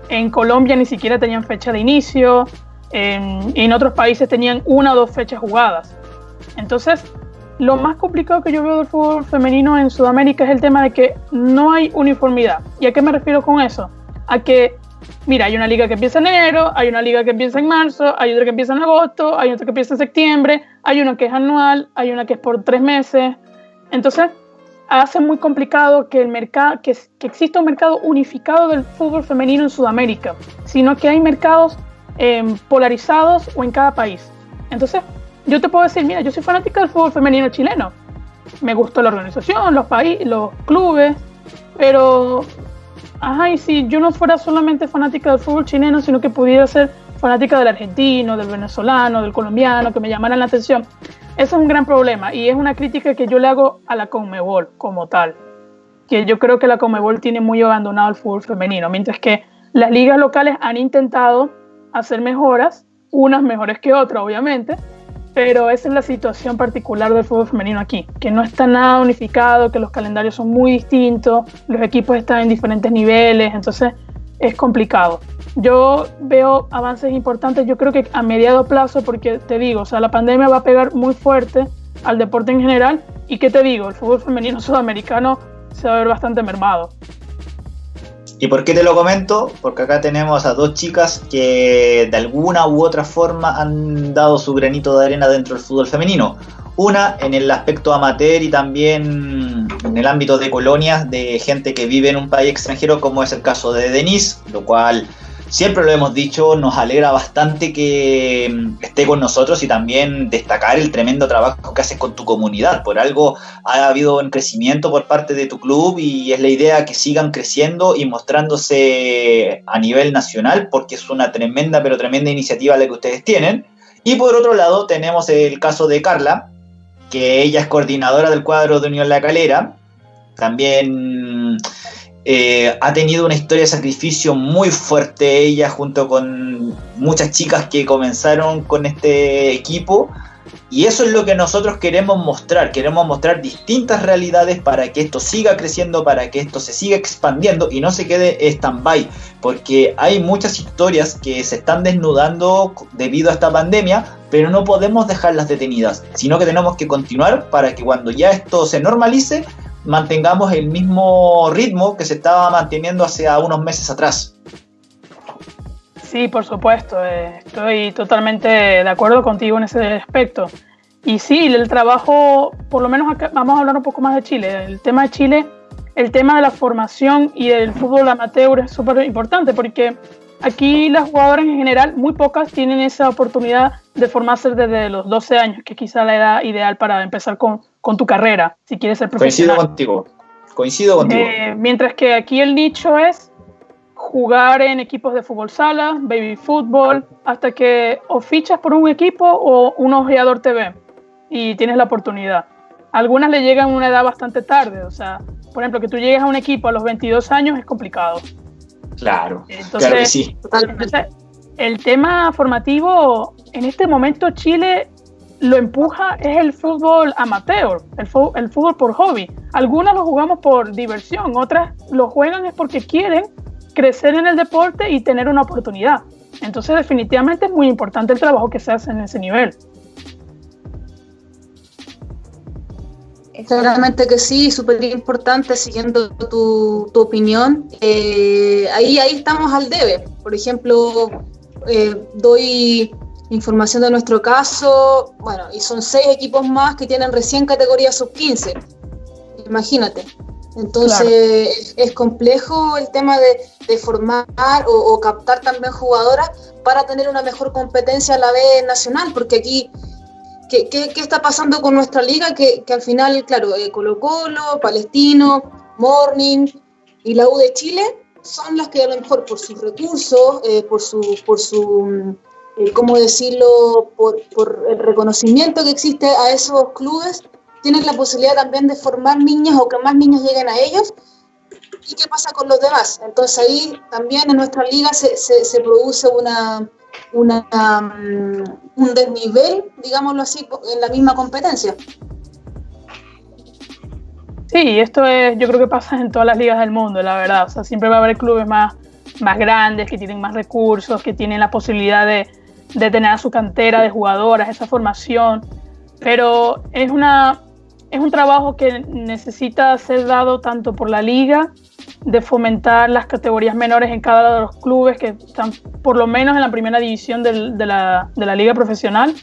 En Colombia ni siquiera tenían fecha de inicio, en, en otros países tenían una o dos fechas jugadas. Entonces, lo más complicado que yo veo del fútbol femenino en Sudamérica es el tema de que no hay uniformidad. ¿Y a qué me refiero con eso? A que mira, hay una liga que empieza en enero, hay una liga que empieza en marzo, hay otra que empieza en agosto, hay otra que empieza en septiembre, hay una que es anual, hay una que es por tres meses. Entonces, hace muy complicado que, el mercado, que, que exista un mercado unificado del fútbol femenino en Sudamérica, sino que hay mercados em, polarizados o en cada país. Entonces, yo te puedo decir, mira, yo soy fanática del fútbol femenino chileno. Me gustó la organización, los, países, los clubes, pero Ajá, y si yo no fuera solamente fanática del fútbol chileno, sino que pudiera ser fanática del argentino, del venezolano, del colombiano, que me llamaran la atención. Eso es un gran problema y es una crítica que yo le hago a la Conmebol como tal. Que yo creo que la Conmebol tiene muy abandonado el fútbol femenino, mientras que las ligas locales han intentado hacer mejoras, unas mejores que otras, obviamente, pero esa es la situación particular del fútbol femenino aquí, que no está nada unificado, que los calendarios son muy distintos, los equipos están en diferentes niveles, entonces es complicado. Yo veo avances importantes, yo creo que a mediado plazo, porque te digo, o sea, la pandemia va a pegar muy fuerte al deporte en general, y qué te digo, el fútbol femenino sudamericano se va a ver bastante mermado. ¿Y por qué te lo comento? Porque acá tenemos a dos chicas que de alguna u otra forma han dado su granito de arena dentro del fútbol femenino. Una en el aspecto amateur y también en el ámbito de colonias de gente que vive en un país extranjero, como es el caso de Denise, lo cual siempre lo hemos dicho, nos alegra bastante que mm, esté con nosotros y también destacar el tremendo trabajo que haces con tu comunidad. Por algo ha habido un crecimiento por parte de tu club y es la idea que sigan creciendo y mostrándose a nivel nacional porque es una tremenda, pero tremenda iniciativa la que ustedes tienen. Y por otro lado tenemos el caso de Carla, que ella es coordinadora del cuadro de Unión La Calera. También eh, ha tenido una historia de sacrificio muy fuerte ella junto con muchas chicas que comenzaron con este equipo. Y eso es lo que nosotros queremos mostrar, queremos mostrar distintas realidades para que esto siga creciendo, para que esto se siga expandiendo y no se quede stand-by, porque hay muchas historias que se están desnudando debido a esta pandemia, pero no podemos dejarlas detenidas, sino que tenemos que continuar para que cuando ya esto se normalice, mantengamos el mismo ritmo que se estaba manteniendo hace unos meses atrás. Sí, por supuesto, eh, estoy totalmente de acuerdo contigo en ese aspecto. Y sí, el trabajo, por lo menos acá, vamos a hablar un poco más de Chile. El tema de Chile, el tema de la formación y el fútbol amateur es súper importante porque aquí las jugadoras en general, muy pocas tienen esa oportunidad de formarse desde los 12 años, que quizá la edad ideal para empezar con, con tu carrera, si quieres ser profesional. Coincido contigo, coincido contigo. Eh, mientras que aquí el nicho es jugar en equipos de fútbol sala, baby fútbol, hasta que o fichas por un equipo o un ojeador TV y tienes la oportunidad. Algunas le llegan a una edad bastante tarde, o sea, por ejemplo, que tú llegues a un equipo a los 22 años es complicado. Claro, entonces, claro sí. el tema formativo, en este momento Chile lo empuja es el fútbol amateur, el, el fútbol por hobby. Algunas lo jugamos por diversión, otras lo juegan es porque quieren crecer en el deporte y tener una oportunidad. Entonces definitivamente es muy importante el trabajo que se hace en ese nivel. Claramente que sí, súper importante, siguiendo tu, tu opinión. Eh, ahí, ahí estamos al debe. Por ejemplo, eh, doy información de nuestro caso, bueno, y son seis equipos más que tienen recién categoría sub-15. Imagínate. Entonces es complejo el tema de, formar o, captar también jugadoras para tener una mejor competencia a la vez nacional, porque aquí, ¿qué, está pasando con nuestra liga? Que, al final, claro, eh, Colo Colo, Palestino, Morning y la U de Chile son las que a lo mejor por sus recursos, eh, por su, por su eh, ¿cómo decirlo?, por, por el reconocimiento que existe a esos clubes, tienen la posibilidad también de formar niños o que más niños lleguen a ellos. ¿Y qué pasa con los demás? Entonces ahí también en nuestra liga se, se, produce una, una um, un desnivel, digámoslo así, en la misma competencia. Sí, esto es, yo creo que pasa en todas las ligas del mundo, la verdad. O sea, siempre va a haber clubes más, más grandes, que tienen más recursos, que tienen la posibilidad de, de tener a su cantera de jugadoras, esa formación. Pero es una, es un trabajo que necesita ser dado tanto por la liga, de fomentar las categorías menores en cada uno de los clubes que están por lo menos en la primera división de, la, de, la, liga profesional,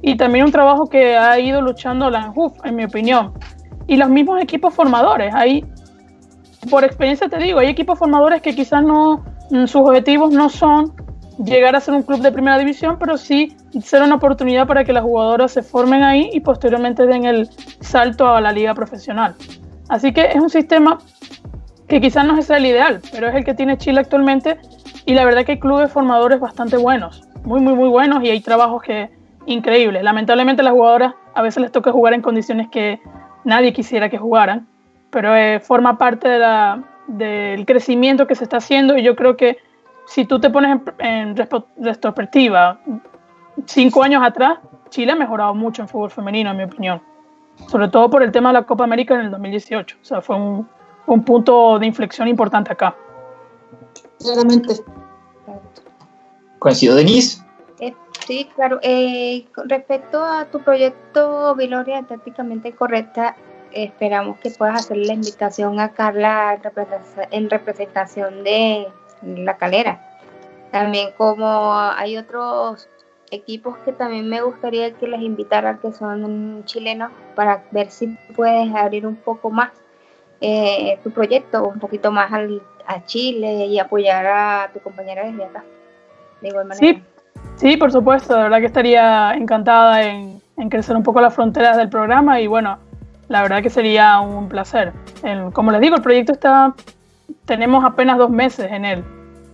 y también un trabajo que ha ido luchando la ANJUF, en mi opinión. Y los mismos equipos formadores, hay, por experiencia te digo, hay equipos formadores que quizás no, sus objetivos no son llegar a ser un club de primera división, pero sí ser una oportunidad para que las jugadoras se formen ahí y posteriormente den el salto a la liga profesional. Así que es un sistema que quizás no es el ideal, pero es el que tiene Chile actualmente y la verdad que hay clubes formadores bastante buenos, muy, muy, muy buenos y hay trabajos que increíbles. Lamentablemente las jugadoras a veces les toca jugar en condiciones que nadie quisiera que jugaran, pero eh, forma parte del crecimiento que se está haciendo y yo creo que si tú te pones en, retrospectiva, cinco años atrás, Chile ha mejorado mucho en fútbol femenino, en mi opinión. Sobre todo por el tema de la Copa América en el 2018. O sea, fue un, un punto de inflexión importante acá. Claramente. ¿Coincido, Denise? Eh, sí, claro. Eh, con respecto a tu proyecto, Viloria, tácticamente correcta, esperamos que puedas hacer la invitación a Carla en representación de la calera. También como hay otros equipos que también me gustaría que les invitaran que son chilenos para ver si puedes abrir un poco más eh, tu proyecto, un poquito más a Chile y apoyar a tu compañera desde acá. De igual manera. Sí, sí, por supuesto, de verdad que estaría encantada en, crecer un poco las fronteras del programa y bueno, la verdad que sería un placer. como les digo, el proyecto está tenemos apenas dos meses en él.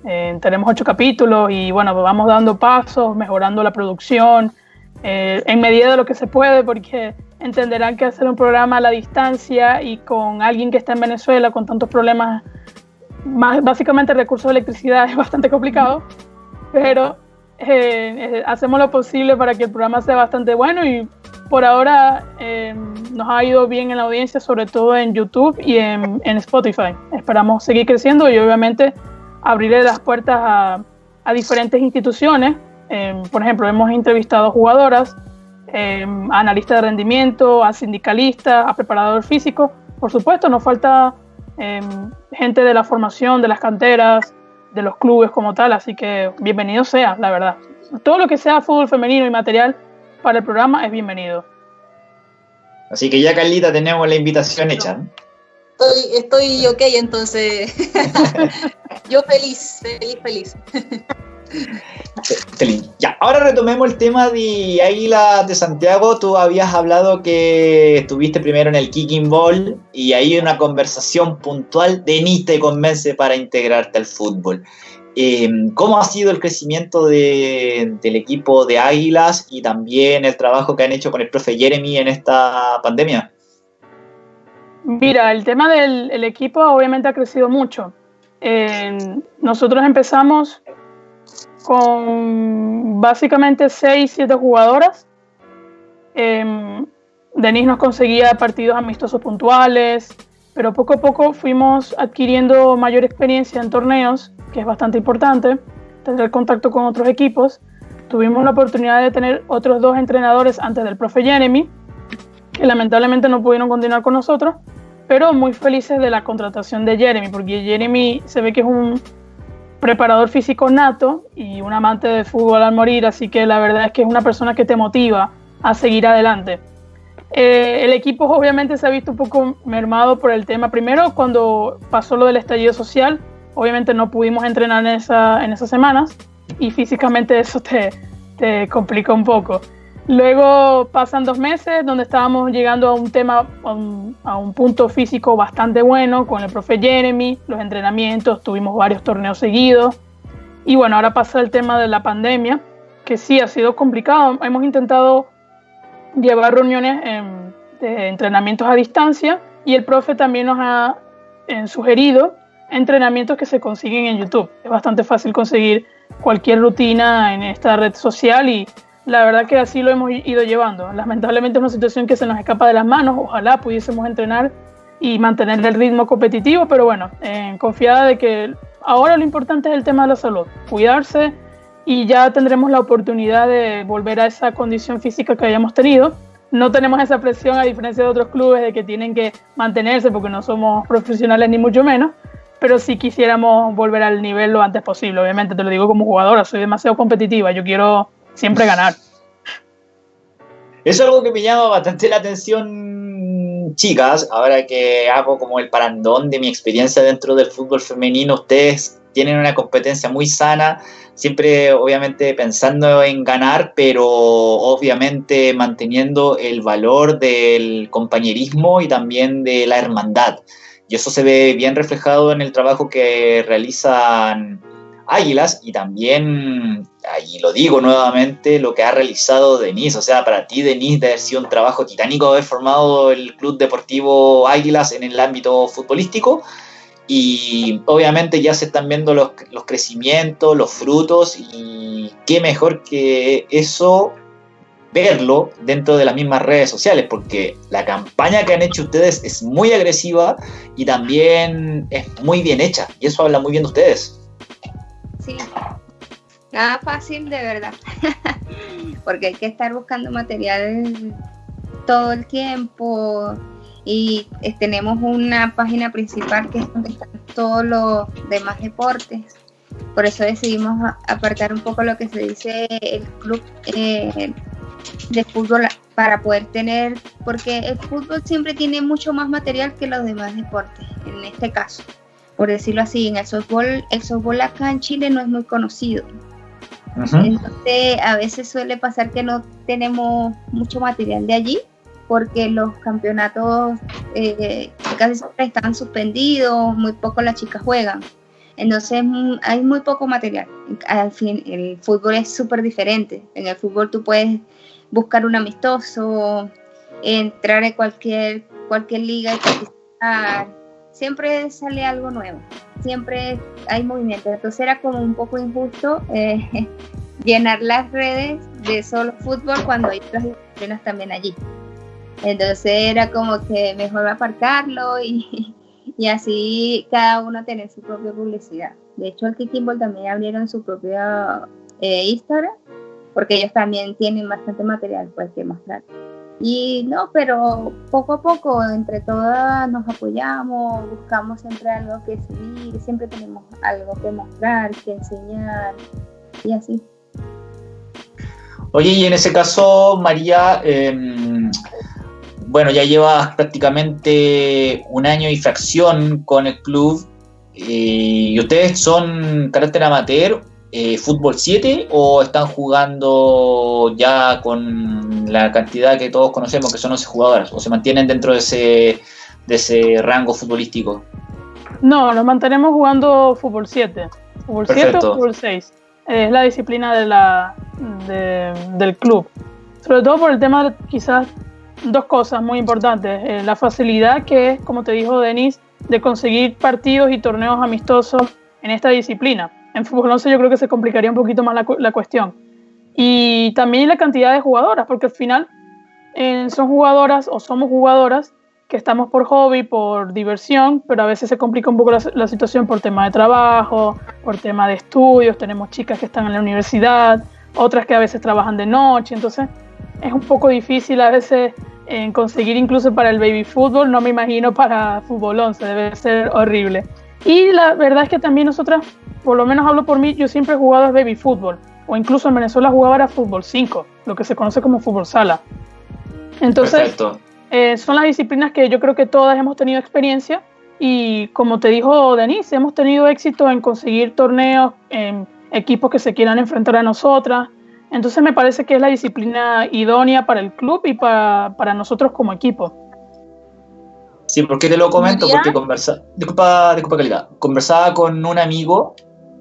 Eh, tenemos ocho capítulos y bueno, vamos dando pasos, mejorando la producción eh, en medida de lo que se puede, porque entenderán que hacer un programa a la distancia y con alguien que está en Venezuela con tantos problemas, más, básicamente recursos de electricidad es bastante complicado, pero eh, hacemos lo posible para que el programa sea bastante bueno y por ahora eh, nos ha ido bien en la audiencia, sobre todo en YouTube y en, Spotify. Esperamos seguir creciendo y obviamente abrirle las puertas a, diferentes instituciones. Eh, por ejemplo, hemos entrevistado a jugadoras, eh, a analistas de rendimiento, a sindicalistas, a preparadores físicos. Por supuesto, nos falta gente de la formación, de las canteras, de los clubes como tal, así que bienvenido sea, la verdad. Todo lo que sea fútbol femenino y material para el programa es bienvenido. Así que ya, Carlita, tenemos la invitación hecha. Estoy, estoy ok, entonces. Yo feliz, feliz, feliz. Ya, ahora retomemos el tema de Águila de Santiago. Tú habías hablado que estuviste primero en el Kicking Ball y ahí una conversación puntual de ni te convence para integrarte al fútbol. Em, ¿Cómo ha sido el crecimiento del equipo de Águilas y también el trabajo que han hecho con el profe Jeremy en esta pandemia? Mira, el tema del equipo obviamente ha crecido mucho. nosotros empezamos con básicamente 6, 7 jugadoras. Eh, Denise nos conseguía partidos amistosos puntuales, pero poco a poco fuimos adquiriendo mayor experiencia en torneos, que es bastante importante, tener contacto con otros equipos. Tuvimos la oportunidad de tener otros dos entrenadores antes del profe Jeremy, que lamentablemente no pudieron continuar con nosotros, pero muy felices de la contratación de Jeremy, porque Jeremy se ve que es un preparador físico nato y un amante de fútbol al morir, así que la verdad es que es una persona que te motiva a seguir adelante. Eh, el equipo obviamente se ha visto un poco mermado por el tema. Primero, cuando pasó lo del estallido social, obviamente no pudimos entrenar en, esa, en esas semanas y físicamente eso te, te complica un poco. Luego pasan dos meses donde estábamos llegando a un tema, a un, punto físico bastante bueno con el profe Jeremy, los entrenamientos, tuvimos varios torneos seguidos. Y bueno, ahora pasa el tema de la pandemia, que sí ha sido complicado. Hemos intentado llevar reuniones de entrenamientos a distancia y el profe también nos ha sugerido entrenamientos que se consiguen en YouTube. Es bastante fácil conseguir cualquier rutina en esta red social y la verdad que así lo hemos ido llevando. Lamentablemente es una situación que se nos escapa de las manos. Ojalá pudiésemos entrenar y mantener el ritmo competitivo, pero bueno, confiada de que ahora lo importante es el tema de la salud, cuidarse y ya tendremos la oportunidad de volver a esa condición física que hayamos tenido. No tenemos esa presión a diferencia de otros clubes de que tienen que mantenerse porque no somos profesionales ni mucho menos, pero sí quisiéramos volver al nivel lo antes posible. Obviamente te lo digo como jugadora, soy demasiado competitiva, yo quiero siempre ganar. Es algo que me llama bastante la atención, chicas, ahora que hago como el parandón de mi experiencia dentro del fútbol femenino, ustedes tienen una competencia muy sana, siempre obviamente pensando en ganar, pero obviamente manteniendo el valor del compañerismo y también de la hermandad. Y eso se ve bien reflejado en el trabajo que realizan Águilas y también, ahí lo digo nuevamente, lo que ha realizado Denise. O sea, para ti, Denise, debe haber sido un trabajo titánico haber formado el Club Deportivo Águilas en el ámbito futbolístico. Y obviamente ya se están viendo los, los crecimientos, los frutos, y qué mejor que eso verlo dentro de las mismas redes sociales, porque la campaña que han hecho ustedes es muy agresiva y también es muy bien hecha, y eso habla muy bien de ustedes. Nada fácil de verdad, porque hay que estar buscando material todo el tiempo y eh, tenemos una página principal que es donde están todos los demás deportes. Por eso decidimos apartar un poco lo que se dice el club eh, de fútbol para poder tener, porque el fútbol siempre tiene mucho más material que los demás deportes, en este caso por decirlo así, en el softball, el softball acá en Chile no es muy conocido. Entonces, a veces suele pasar que no tenemos mucho material de allí, porque los campeonatos eh, casi siempre están suspendidos, muy poco las chicas juegan. Entonces mm, hay muy poco material. Al fin, el fútbol es súper diferente. En el fútbol tú puedes buscar un amistoso, entrar en cualquier, cualquier liga y participar siempre sale algo nuevo, siempre hay movimiento. Entonces era como un poco injusto eh, llenar las redes de solo fútbol cuando hay otras disciplinas también allí. Entonces era como que mejor apartarlo y, y así cada uno tener su propia publicidad. De hecho, el Kikimball también abrieron su propia eh, Instagram porque ellos también tienen bastante material pues, que mostrar. Y no, pero poco a poco, entre todas nos apoyamos, buscamos siempre algo que subir, siempre tenemos algo que mostrar, que enseñar y así. Oye, y en ese caso, María, em, bueno, ya llevas prácticamente un año y fracción con el club. ¿Y ustedes son carácter amateur, eh, fútbol 7 o están jugando ya con la cantidad que todos conocemos que son 11 jugadoras o se mantienen dentro de ese, de ese rango futbolístico? No, nos mantenemos jugando fútbol 7. Fútbol 7 o fútbol 6. Es la disciplina de la, del club. Sobre todo por el tema, quizás, dos cosas muy importantes. Eh, la facilidad que es, como te dijo Denis, de conseguir partidos y torneos amistosos en esta disciplina. En fútbol 11 yo creo que se complicaría un poquito más la, la cuestión. Y también la cantidad de jugadoras, porque al final eh, son jugadoras o somos jugadoras que estamos por hobby, por diversión, pero a veces se complica un poco la, situación por tema de trabajo, por tema de estudios, tenemos chicas que están en la universidad, otras que a veces trabajan de noche, entonces es un poco difícil a veces en conseguir incluso para el baby fútbol, no me imagino para fútbol 11, debe ser horrible. Y la verdad es que también nosotras, por lo menos hablo por mí, yo siempre he jugado a baby fútbol, o incluso en Venezuela jugaba a fútbol 5, lo que se conoce como fútbol sala. Entonces, eh, son las disciplinas que yo creo que todas hemos tenido experiencia y como te dijo Denise, hemos tenido éxito en conseguir torneos en equipos que se quieran enfrentar a nosotras. Entonces me parece que es la disciplina idónea para el club y para, para nosotros como equipo. Sí, porque te lo comento, porque conversa, disculpa, disculpa calidad, conversaba con un amigo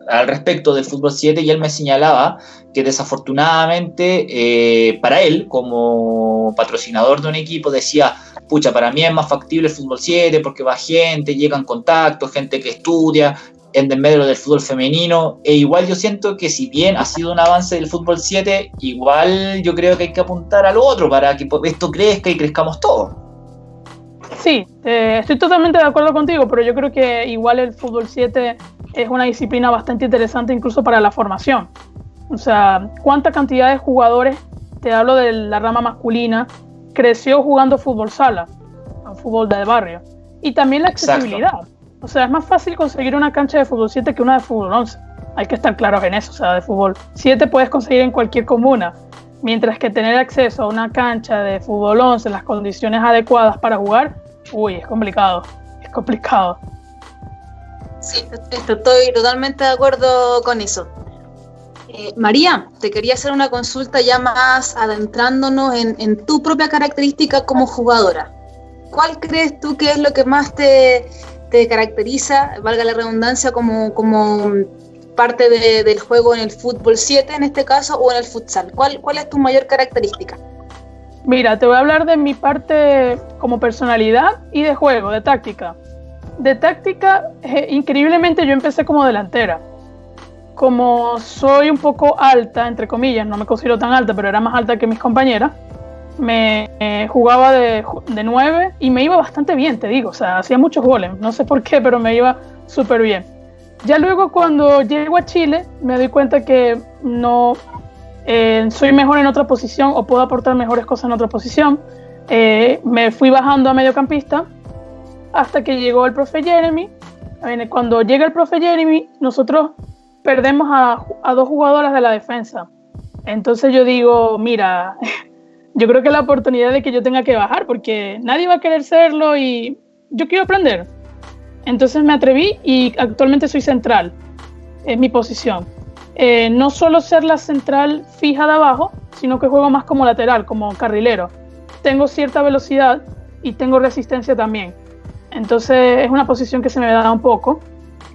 al respecto del fútbol 7 y él me señalaba que desafortunadamente eh, para él, como patrocinador de un equipo, decía, pucha, para mí es más factible el fútbol 7 porque va gente, llegan contactos, gente que estudia en medio del fútbol femenino, e igual yo siento que si bien ha sido un avance del fútbol 7, igual yo creo que hay que apuntar al otro para que esto crezca y crezcamos todos. Sí, eh, estoy totalmente de acuerdo contigo, pero yo creo que igual el fútbol 7 es una disciplina bastante interesante incluso para la formación. O sea, ¿cuánta cantidad de jugadores, te hablo de la rama masculina, creció jugando fútbol sala, fútbol de barrio? Y también la accesibilidad. O sea, es más fácil conseguir una cancha de fútbol 7 que una de fútbol 11. Hay que estar claros en eso. O sea, de fútbol 7 puedes conseguir en cualquier comuna. Mientras que tener acceso a una cancha de fútbol 11 en las condiciones adecuadas para jugar, uy, es complicado. Es complicado. Sí, estoy totalmente de acuerdo con eso. Eh, María, te quería hacer una consulta ya más adentrándonos en, tu propia característica como jugadora. ¿Cuál crees tú que es lo que más te, caracteriza, valga la redundancia, como, como parte del juego en el fútbol 7 en este caso o en el futsal? ¿Cuál, ¿Cuál es tu mayor característica? Mira, te voy a hablar de mi parte como personalidad y de juego, de táctica de táctica, eh, increíblemente yo empecé como delantera. Como soy un poco alta, entre comillas, no me considero tan alta, pero era más alta que mis compañeras, me eh, jugaba de, de 9 y me iba bastante bien, te digo. O sea, hacía muchos goles, no sé por qué, pero me iba súper bien. Ya luego cuando llego a Chile me doy cuenta que no eh, soy mejor en otra posición o puedo aportar mejores cosas en otra posición. me fui bajando a mediocampista hasta que llegó el profe Jeremy. Cuando llega el profe Jeremy, nosotros perdemos a, dos jugadoras de la defensa. Entonces yo digo, mira, yo creo que la oportunidad de que yo tenga que bajar, porque nadie va a querer serlo y yo quiero aprender. Entonces me atreví y actualmente soy central, es mi posición. Eh, no solo ser la central fija de abajo, sino que juego más como lateral, como carrilero. Tengo cierta velocidad y tengo resistencia también. Entonces es una posición que se me da un poco.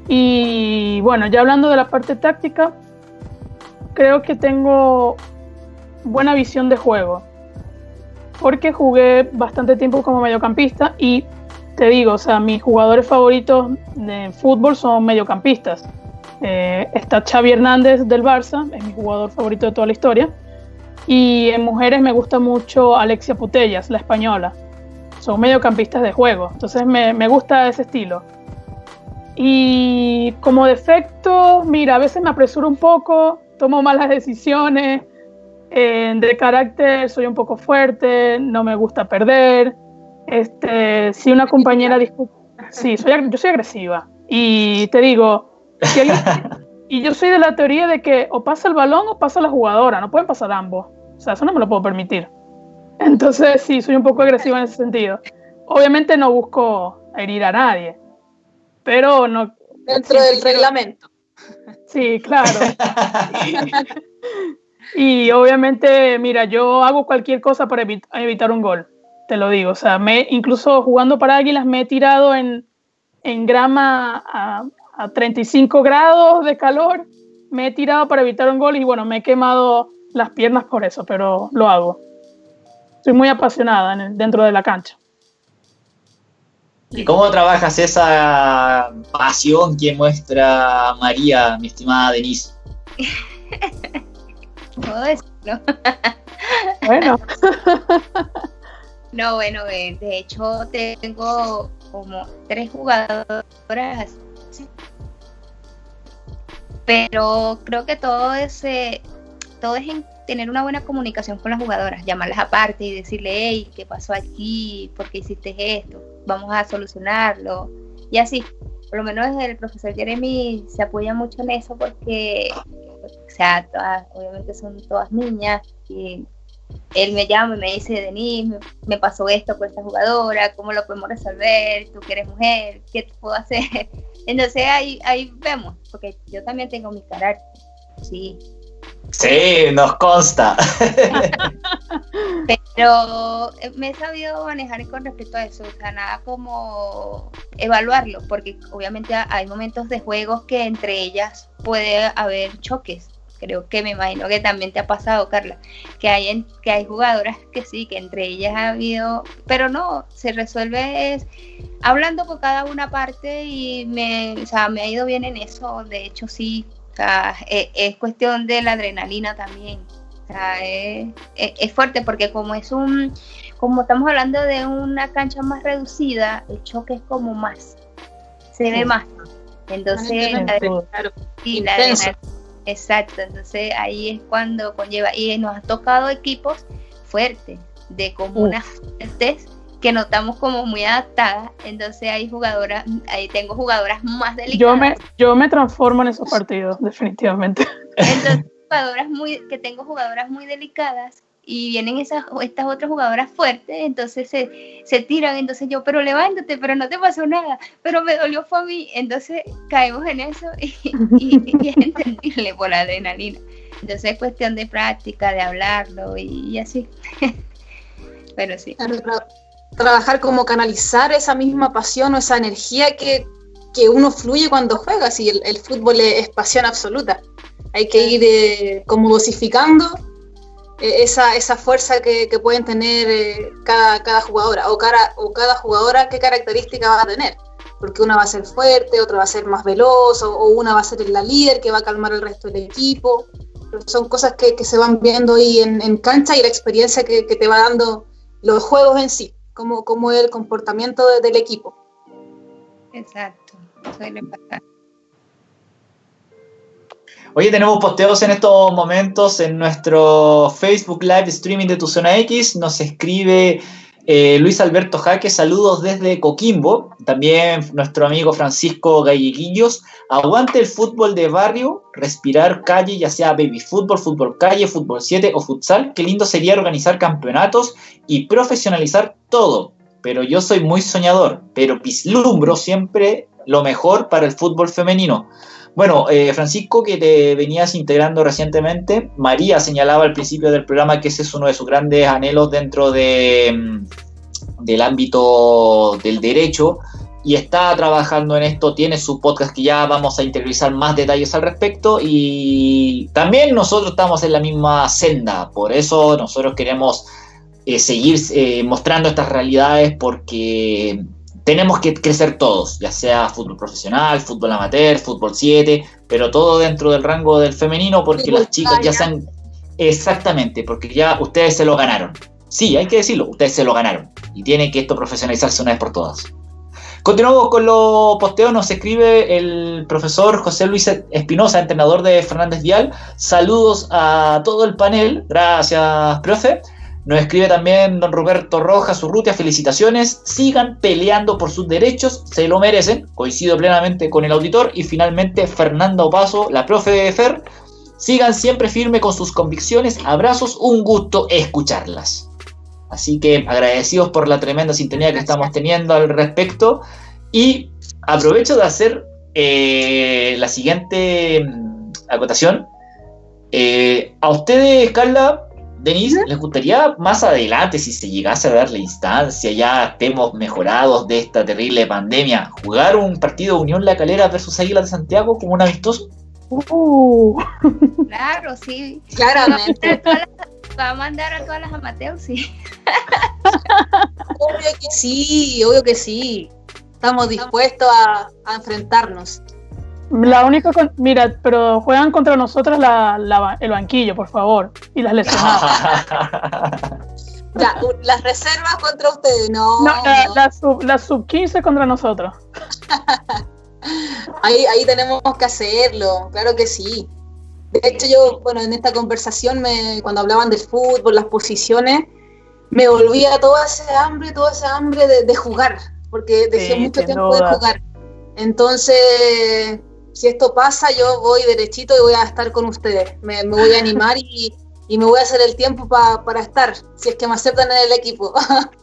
Y bueno, ya hablando de la parte táctica, creo que tengo buena visión de juego. Porque jugué bastante tiempo como mediocampista y te digo, o sea, mis jugadores favoritos de fútbol son mediocampistas. Eh, está Xavi Hernández del Barça, es mi jugador favorito de toda la historia. Y en mujeres me gusta mucho Alexia Putellas, la española son mediocampistas de juego. Entonces me, gusta ese estilo. Y como defecto, mira, a veces me apresuro un poco, tomo malas decisiones, eh, de carácter soy un poco fuerte, no me gusta perder. Este, si una compañera discute, sí, soy, yo soy agresiva. Y te digo, y yo soy de la teoría de que o pasa el balón o pasa la jugadora, no pueden pasar ambos. O sea, eso no me lo puedo permitir. Entonces sí, soy un poco agresiva en ese sentido. Obviamente no busco herir a nadie, pero no, Dentro del reglamento. Sí, claro. y obviamente, mira, yo hago cualquier cosa para evitar un gol, te lo digo. O sea, me, incluso jugando para Águilas me he tirado en, en grama a, a 35 grados de calor, me he tirado para evitar un gol y bueno, me he quemado las piernas por eso, pero lo hago. Soy muy apasionada dentro de la cancha. ¿Y cómo trabajas esa pasión que muestra María, mi estimada Denise? ¿Puedo decirlo? bueno. no, bueno, de hecho tengo como tres jugadoras pero creo que todo ese todo es en tener una buena comunicación con las jugadoras, llamarlas aparte y decirle, hey, ¿qué pasó aquí? ¿Por qué hiciste esto? Vamos a solucionarlo. Y así, por lo menos el profesor Jeremy se apoya mucho en eso porque, o sea, obviamente son todas niñas y él me llama y me dice, Denise, me, pasó esto con esta jugadora, ¿cómo lo podemos resolver? Tú que eres mujer, ¿qué puedo hacer? Entonces ahí, ahí vemos, porque yo también tengo mi carácter, sí. Sí, nos consta. Pero eh, me he sabido manejar con respecto a eso, o sea, nada como evaluarlo, porque obviamente hay momentos de juegos que entre ellas puede haber choques creo que me imagino que también te ha pasado, Carla, que hay, en, que hay jugadoras que sí, que entre ellas ha habido, pero no, se resuelve es hablando con cada una parte y me, o sea, me ha ido bien en eso, de hecho sí, o sea, es, es cuestión de la adrenalina también, o sea, es, es, fuerte porque como es un, como estamos hablando de una cancha más reducida, el choque es como más, se ve más. Entonces, la, la adrenalina Exacto, entonces ahí es cuando conlleva, y nos ha tocado equipos fuertes, de comunas fuertes, que notamos como muy adaptadas, entonces hay jugadoras, ahí tengo jugadoras más delicadas. Yo me, yo me transformo en esos partidos, definitivamente. Entonces, jugadoras muy, que tengo jugadoras muy delicadas y vienen esas, estas otras jugadoras fuertes, entonces se, se, tiran, entonces yo, pero levántate, pero no te pasó nada, pero me dolió fue a mí, entonces caemos en eso y, y, es entendible por la adrenalina. Entonces es cuestión de práctica, de hablarlo y, así. pero sí. trabajar como canalizar esa misma pasión o esa energía que, que uno fluye cuando juega, si el, el fútbol es, pasión absoluta. Hay que ir eh, como dosificando esa, esa fuerza que, pueden tener eh, cada, cada jugadora o, cada, o cada jugadora qué característica va a tener. Porque una va a ser fuerte, otra va a ser más veloz, o, una va a ser la líder que va a calmar el resto del equipo. son cosas que, se van viendo ahí en, cancha y la experiencia que, te va dando los juegos en sí, como, como el comportamiento del equipo. Exacto, Oye, tenemos posteos en estos momentos en nuestro Facebook Live Streaming de Tu Zona X. Nos escribe eh, Luis Alberto Jaque, saludos desde Coquimbo. También nuestro amigo Francisco Galleguillos. Aguante el fútbol de barrio, respirar calle, ya sea baby fútbol, fútbol calle, fútbol 7 o futsal. Qué lindo sería organizar campeonatos y profesionalizar todo. Pero yo soy muy soñador, pero vislumbro siempre lo mejor para el fútbol femenino. Bueno, eh, Francisco, que te venías integrando recientemente, María señalaba al principio del programa que ese es uno de sus grandes anhelos dentro de, mm, del ámbito del derecho y está trabajando en esto, tiene su podcast que ya vamos a interiorizar más detalles al respecto y también nosotros estamos en la misma senda, por eso nosotros queremos eh, seguir eh, mostrando estas realidades porque tenemos que crecer todos, ya sea fútbol profesional, fútbol amateur, fútbol 7, pero todo dentro del rango del femenino porque las chicas ya sean exactamente, porque ya ustedes se lo ganaron. Sí, hay que decirlo, ustedes se lo ganaron y tiene que esto profesionalizarse una vez por todas. Continuamos con los posteos, nos escribe el profesor José Luis Espinosa, entrenador de Fernández Vial. Saludos a todo el panel, gracias, profe. Nos escribe también don Roberto Rojas Urrutia, felicitaciones, sigan peleando por sus derechos, se lo merecen, coincido plenamente con el auditor. Y finalmente Fernanda Opaso, la profe de Fer, sigan siempre firme con sus convicciones, abrazos, un gusto escucharlas. Así que agradecidos por la tremenda sintonía que estamos teniendo al respecto y aprovecho de hacer eh, la siguiente mm, acotación. Eh, a ustedes, Carla, Denise, ¿les gustaría más adelante, si se llegase a dar la instancia, ya estemos mejorados de esta terrible pandemia, jugar un partido Unión La Calera versus Águilas de Santiago como un amistoso? Uh. Claro, sí. Claramente. Va a mandar a todas las amateurs, sí. obvio que sí, obvio que sí. Estamos dispuestos a, enfrentarnos. La única, mira, pero juegan contra nosotros el banquillo, por favor, y las lesionadas. ya, las reservas contra ustedes, no. No, la, sub, la sub 15 contra nosotros. ahí, ahí tenemos que hacerlo, claro que sí. De hecho, yo, bueno, en esta conversación, me, cuando hablaban del fútbol, las posiciones, me volvía toda ese hambre, toda esa hambre de, jugar, porque dejé mucho tiempo de jugar. Entonces, si esto pasa, yo voy derechito y voy a estar con ustedes. Me, voy a animar y, me voy a hacer el tiempo para estar, si es que me aceptan en el equipo.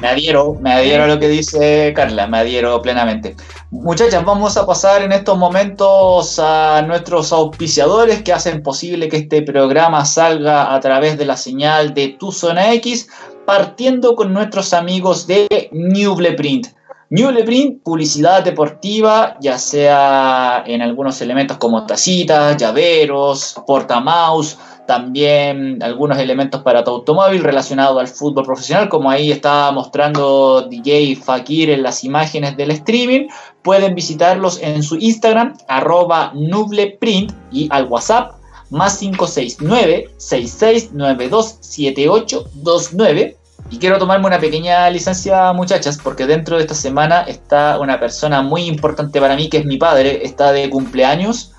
Me adhiero, me adhiero a lo que dice Carla, me adhiero plenamente. Muchachas, vamos a pasar en estos momentos a nuestros auspiciadores que hacen posible que este programa salga a través de la señal de Tu Zona X, partiendo con nuestros amigos de Newbleprint. Newbleprint, publicidad deportiva, ya sea en algunos elementos como tacitas, llaveros, portamouse, también algunos elementos para tu automóvil relacionados al fútbol profesional, como ahí está mostrando DJ Fakir en las imágenes del streaming. Pueden visitarlos en su Instagram, arroba nubleprint y al WhatsApp más 569-6692-7829. Y quiero tomarme una pequeña licencia, muchachas, porque dentro de esta semana está una persona muy importante para mí, que es mi padre, está de cumpleaños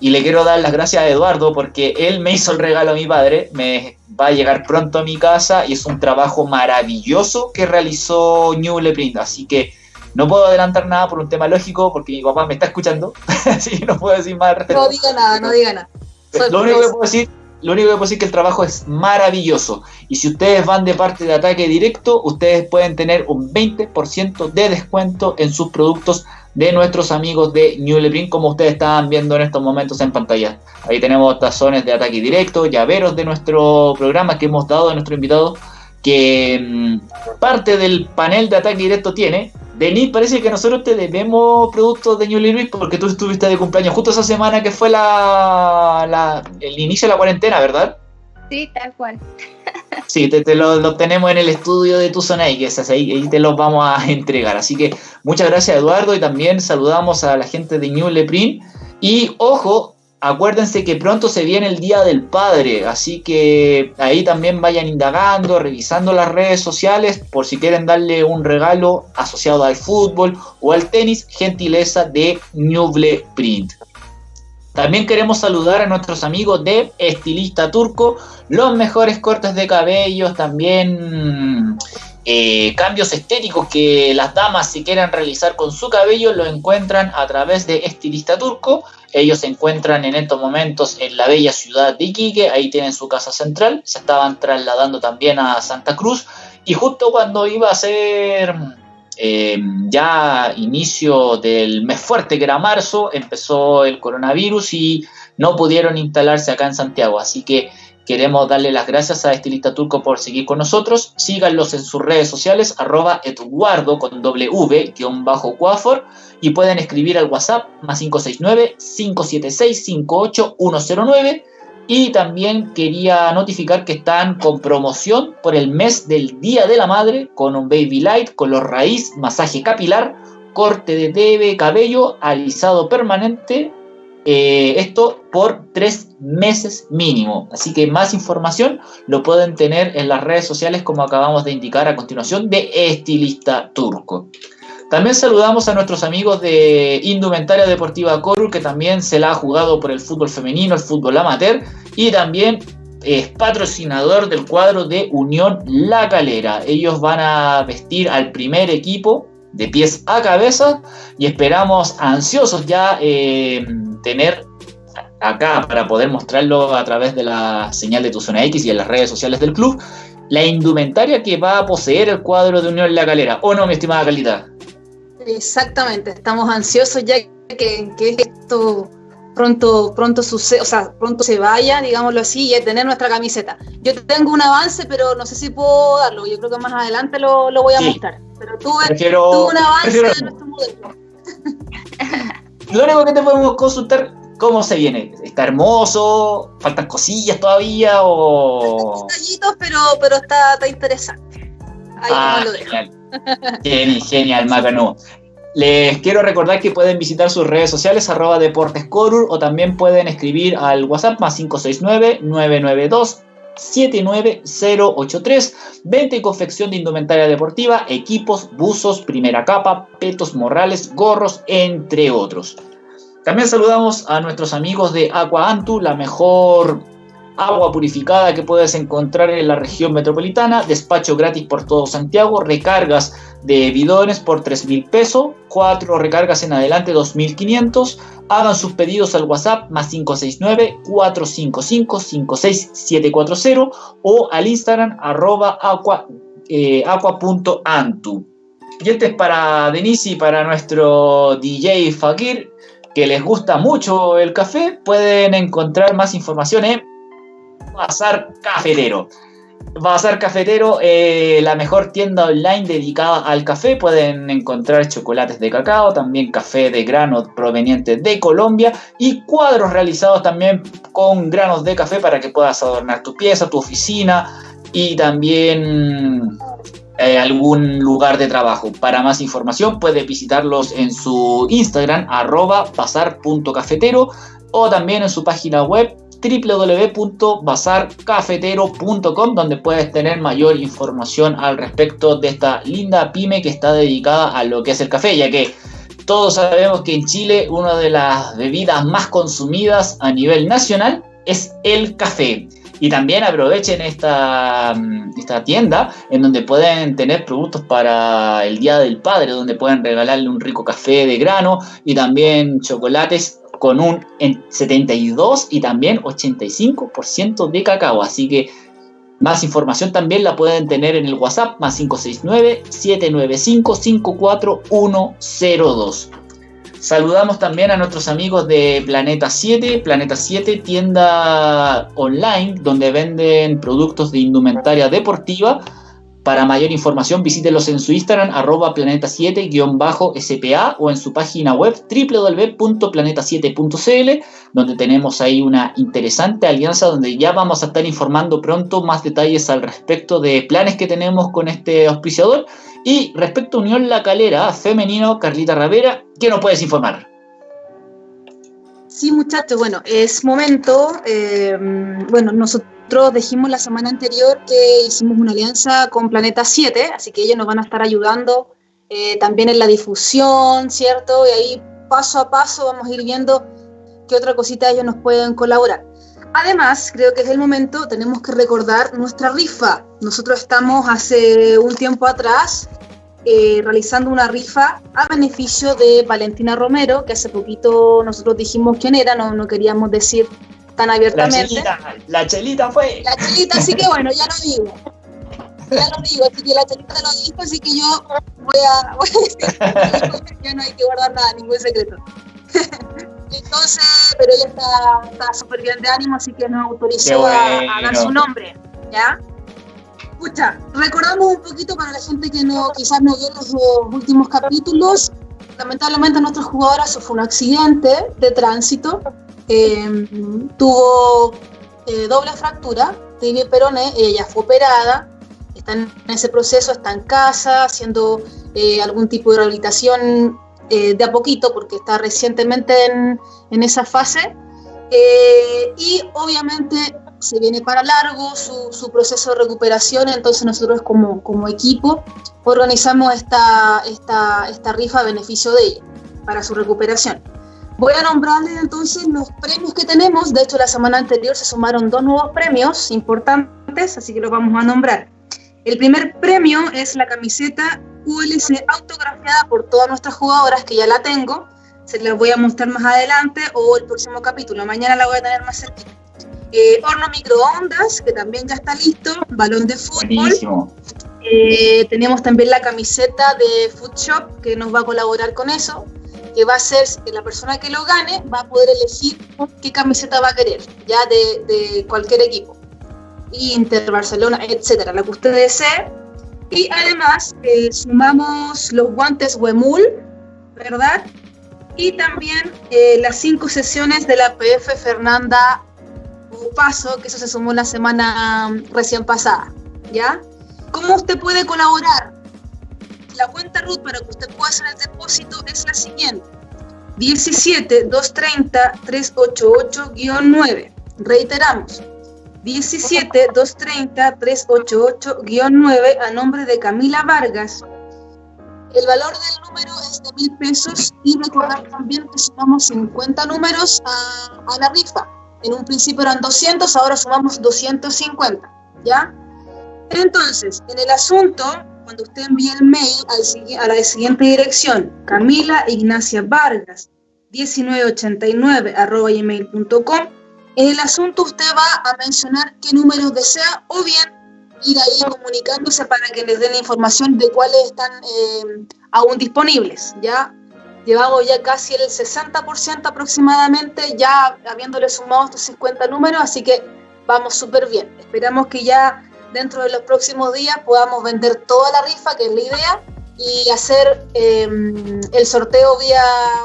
y le quiero dar las gracias a Eduardo porque él me hizo el regalo a mi padre, me va a llegar pronto a mi casa y es un trabajo maravilloso que realizó New Leprint. Así que no puedo adelantar nada por un tema lógico porque mi papá me está escuchando, así que no puedo decir más. No diga nada, no diga nada. lo único que puedo decir lo único que puedo decir es que el trabajo es maravilloso. Y si ustedes van de parte de ataque directo, ustedes pueden tener un 20% de descuento en sus productos de nuestros amigos de New Leprint, como ustedes estaban viendo en estos momentos en pantalla. Ahí tenemos tazones de ataque directo, llaveros de nuestro programa que hemos dado a nuestro invitado, que mm, parte del panel de ataque directo tiene. Denis, parece que nosotros te debemos productos de New Leprint porque tú estuviste de cumpleaños justo esa semana que fue la, el inicio de la cuarentena, ¿verdad? Sí, tal cual. Sí, te, lo, tenemos en el estudio de tu zona y que es ahí, ahí te los vamos a entregar. Así que muchas gracias Eduardo y también saludamos a la gente de New Leprin. Y ojo, acuérdense que pronto se viene el Día del Padre, así que ahí también vayan indagando, revisando las redes sociales por si quieren darle un regalo asociado al fútbol o al tenis, gentileza de Newble Print. También queremos saludar a nuestros amigos de Estilista Turco, los mejores cortes de cabello, también eh, cambios estéticos que las damas si quieren realizar con su cabello lo encuentran a través de Estilista Turco. Ellos se encuentran en estos momentos en la bella ciudad de Iquique, ahí tienen su casa central, se estaban trasladando también a Santa Cruz y justo cuando iba a ser Em, ya inicio del mes fuerte, que era marzo, empezó el coronavirus y no pudieron instalarse acá en Santiago. Así que queremos darle las gracias a Estilista Turco por seguir con nosotros. Síganlos en sus redes sociales, arroba eduardo con W, guion bajo cuafor, y pueden escribir al WhatsApp más 569-576-58109 y también quería notificar que están con promoción por el mes del Día de la Madre con un Baby Light, color raíz, masaje capilar, corte de TV, cabello, alisado permanente. Eh, esto por tres meses mínimo. Así que más información lo pueden tener en las redes sociales como acabamos de indicar a continuación de Estilista Turco. También saludamos a nuestros amigos de Indumentaria Deportiva Coru, que también se la ha jugado por el fútbol femenino, el fútbol amateur, y también es patrocinador del cuadro de Unión La Calera. Ellos van a vestir al primer equipo de pies a cabeza y esperamos ansiosos ya eh, tener acá para poder mostrarlo a través de la señal de tu zona X y en las redes sociales del club la indumentaria que va a poseer el cuadro de Unión La Calera. ¿O no, mi estimada Calita? Exactamente, estamos ansiosos ya que, que esto pronto, pronto sucede, o sea, pronto se vaya, digámoslo así, y tener nuestra camiseta. Yo tengo un avance, pero no sé si puedo darlo. Yo creo que más adelante lo, lo voy a mostrar. Pero tuve, tuve un avance de nuestro modelo. Lo único que te podemos consultar, ¿cómo se viene? ¿Está hermoso? ¿Faltan cosillas todavía? O... Detallitos, pero, pero está, está interesante. Ahí ah, lo dejo. Genial, genial, Macano. Les quiero recordar que pueden visitar sus redes sociales arroba deportescorur o también pueden escribir al WhatsApp más 569-992 79083 Venta y confección de indumentaria deportiva, equipos, buzos, primera capa, petos morrales, gorros, entre otros. También saludamos a nuestros amigos de Aqua Antu, la mejor agua purificada que puedes encontrar en la región metropolitana, despacho gratis por todo Santiago, recargas de bidones por 3 mil pesos, 4 recargas en adelante 2.500, hagan sus pedidos al WhatsApp más 569-455-56740 o al Instagram arroba aqua, eh, aqua.antu. Y este es para Denise y para nuestro DJ Fakir, que les gusta mucho el café. Pueden encontrar más información en Bazar Cafetero. Bazar Cafetero, eh, la mejor tienda online dedicada al café. Pueden encontrar chocolates de cacao, también café de grano proveniente de Colombia y cuadros realizados también con granos de café para que puedas adornar tu pieza, tu oficina y también eh, algún lugar de trabajo. Para más información puedes visitarlos en su Instagram arroba bazar.cafetero o también en su página web www.bazarcafetero.com donde puedes tener mayor información al respecto de esta linda pyme que está dedicada a lo que es el café, ya que todos sabemos que en Chile una de las bebidas más consumidas a nivel nacional es el café. Y también aprovechen esta, esta tienda en donde pueden tener productos para el Día del Padre, donde pueden regalarle un rico café de grano y también chocolates con un 72 y también 85% de cacao. Así que más información también la pueden tener en el WhatsApp más 569-795-54102. Saludamos también a nuestros amigos de Planeta 7, Planeta 7, tienda online donde venden productos de indumentaria deportiva para mayor información visítelos en su Instagram arroba planeta7-spa o en su página web www.planeta7.cl donde tenemos ahí una interesante alianza donde ya vamos a estar informando pronto más detalles al respecto de planes que tenemos con este auspiciador y respecto a Unión La Calera femenino Carlita Ravera, ¿qué nos puedes informar? Sí, muchachos, bueno, es momento, eh, bueno, nosotros nosotros dijimos la semana anterior que hicimos una alianza con Planeta 7, así que ellos nos van a estar ayudando eh, también en la difusión, ¿cierto? Y ahí paso a paso vamos a ir viendo qué otra cosita ellos nos pueden colaborar. Además, creo que es el momento, tenemos que recordar nuestra rifa. Nosotros estamos hace un tiempo atrás eh, realizando una rifa a beneficio de Valentina Romero, que hace poquito nosotros dijimos quién era, no, no queríamos decir tan abiertamente. La chelita, la chelita fue. La chelita, así que bueno, ya lo digo. Ya lo digo, así que la chelita lo dijo, así que yo voy a, voy a decir, ya no hay que guardar nada, ningún secreto. Entonces, pero ella está súper bien de ánimo, así que nos autorizó a, dar su nombre, ¿ya? Escucha, recordamos un poquito para la gente que no quizás no vio los, últimos capítulos. Lamentablemente nuestra jugadora sufrió un accidente de tránsito Em, tuvo eh, doble fractura, tibia peroné, ella fue operada, está en ese proceso, está en casa, haciendo eh, algún tipo de rehabilitación eh, de a poquito, porque está recientemente en, esa fase. y obviamente se viene para largo su, proceso de recuperación, entonces nosotros como, como equipo organizamos esta, esta, esta rifa a beneficio de ella, para su recuperación. Voy a nombrarles entonces los premios que tenemos. De hecho, la semana anterior se sumaron dos nuevos premios importantes, así que los vamos a nombrar. El primer premio es la camiseta ULC autografiada por todas nuestras jugadoras, que ya la tengo. Se las voy a mostrar más adelante o el próximo capítulo. Mañana la voy a tener más cerquita. Eh, horno microondas, que también ya está listo. Balón de fútbol. Eh, tenemos también la camiseta de Food Shop, que nos va a colaborar con eso. Que va a ser que la persona que lo gane va a poder elegir qué camiseta va a querer, ya de, cualquier equipo. Inter, Barcelona, etcétera, la que usted desee. Y además eh, sumamos los guantes Wemul, ¿verdad? Y también eh, las cinco sesiones de la PF Fernanda Paso, que eso se sumó la semana recién pasada, ¿ya? ¿Cómo usted puede colaborar? La cuenta RUT para que usted pueda hacer el depósito es la siguiente. 17 230 388-9. Reiteramos. 17 230 388-9 a nombre de Camila Vargas. El valor del número es de mil pesos y recordar también que sumamos 50 números a, a la rifa. En un principio eran 200, ahora sumamos 250. ¿Ya? Entonces, en el asunto, cuando usted envíe el mail a la siguiente dirección, Camila Ignacia Vargas, 1989 arroba gmail.com, en el asunto usted va a mencionar qué números desea o bien ir ahí comunicándose para que les den información de cuáles están eh, aún disponibles. Ya llevamos ya casi el 60% aproximadamente, ya habiéndole sumado estos 50 números, así que vamos súper bien. Esperamos que ya dentro de los próximos días podamos vender toda la rifa, que es la idea, y hacer em, el sorteo vía,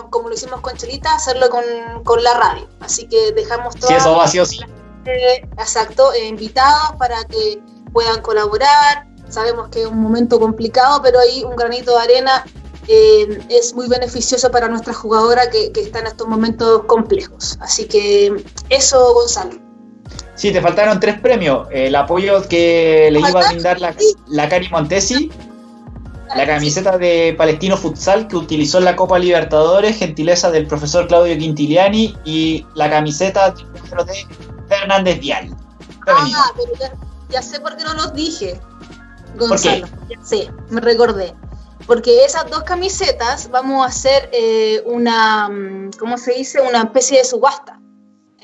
como lo hicimos con Chelita, hacerlo con, la radio. Así que dejamos todos. Sí, eso va sí. exacto, eh, invitados para que puedan colaborar. Sabemos que es un momento complicado, pero ahí un granito de arena eh, es muy beneficioso para nuestra jugadora que, que está en estos momentos complejos. Así que eso, Gonzalo. Sí, te faltaron tres premios. El apoyo que le iba a brindar la, la Cari Montesi, la camiseta de Palestino Futsal que utilizó en la Copa Libertadores, gentileza del profesor Claudio Quintiliani, y la camiseta de Fernández Vial. Ah, pero ya, sé por qué no los dije, Gonzalo. Sí, me recordé. Porque esas dos camisetas vamos a hacer eh, una, mm, ¿cómo se dice? Una especie de subasta.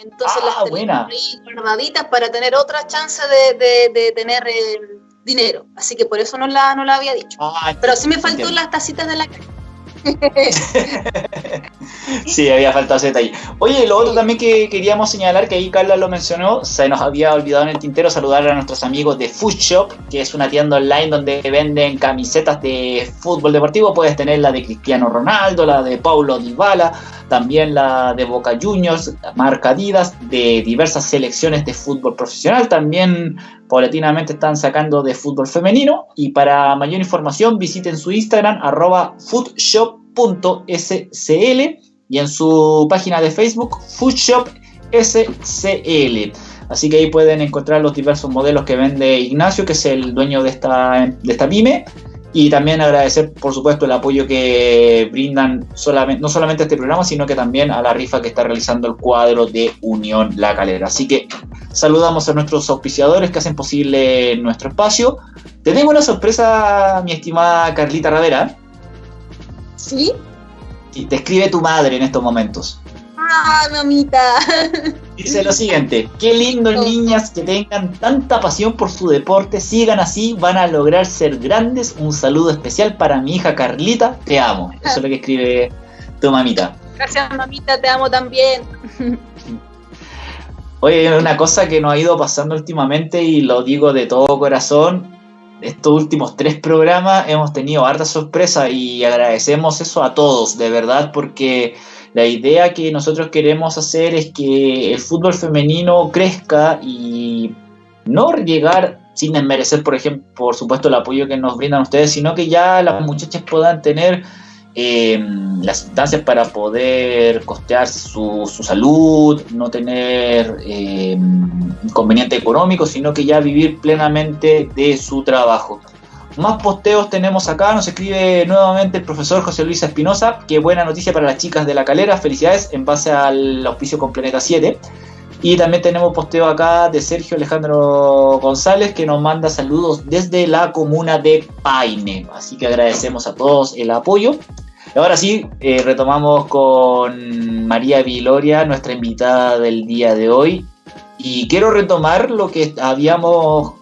Entonces las ah, tenemos ahí guardaditas para tener otra chance de, tener eh, dinero. Así que por eso no la, no la había dicho. Ah, Pero sí me faltó las tacitas de la sí, había faltado ese detalle. Oye, lo otro también que queríamos señalar, que ahí Carla lo mencionó, se nos había olvidado en el tintero saludar a nuestros amigos de Food Shop, que es una tienda online donde venden camisetas de fútbol deportivo. Puedes tener la de Cristiano Ronaldo, la de Paulo Dybala, también la de Boca Juniors, marca de diversas selecciones de fútbol profesional. También paulatinamente están sacando de fútbol femenino. Y para mayor información visiten su Instagram, arroba foodshop .scl y en su página de Facebook Foodshop SCL. Así que ahí pueden encontrar los diversos modelos que vende Ignacio, que es el dueño de esta, de esta pyme. Y también agradecer, por supuesto, el apoyo que brindan solamente, no solamente a este programa, sino que también a la rifa que está realizando el cuadro de Unión La Calera. Así que saludamos a nuestros auspiciadores que hacen posible nuestro espacio. Te tengo una sorpresa, mi estimada Carlita Ravera. ¿Sí? Y te escribe tu madre en estos momentos. ¡Ah, mamita! Dice lo siguiente, qué lindo niñas que tengan tanta pasión por su deporte, sigan así, van a lograr ser grandes. Un saludo especial para mi hija Carlita, te amo. Eso es lo que escribe tu mamita. Gracias mamita, te amo también. Oye, una cosa que nos ha ido pasando últimamente y lo digo de todo corazón, estos últimos tres programas hemos tenido harta sorpresa y agradecemos eso a todos, de verdad, porque la idea que nosotros queremos hacer es que el fútbol femenino crezca y no llegar sin desmerecer, por ejemplo, por supuesto, el apoyo que nos brindan ustedes, sino que ya las muchachas puedan tener eh, las instancias para poder costear su, salud, no tener eh, inconveniente económico, sino que ya vivir plenamente de su trabajo. Más posteos tenemos acá, nos escribe nuevamente el profesor José Luis Espinosa, qué buena noticia para las chicas de la calera, felicidades en base al auspicio con Planeta 7. Y también tenemos posteo acá de Sergio Alejandro González que nos manda saludos desde la comuna de Paine. Así que agradecemos a todos el apoyo. Ahora sí, eh, retomamos con María Viloria, nuestra invitada del día de hoy. Y quiero retomar lo que habíamos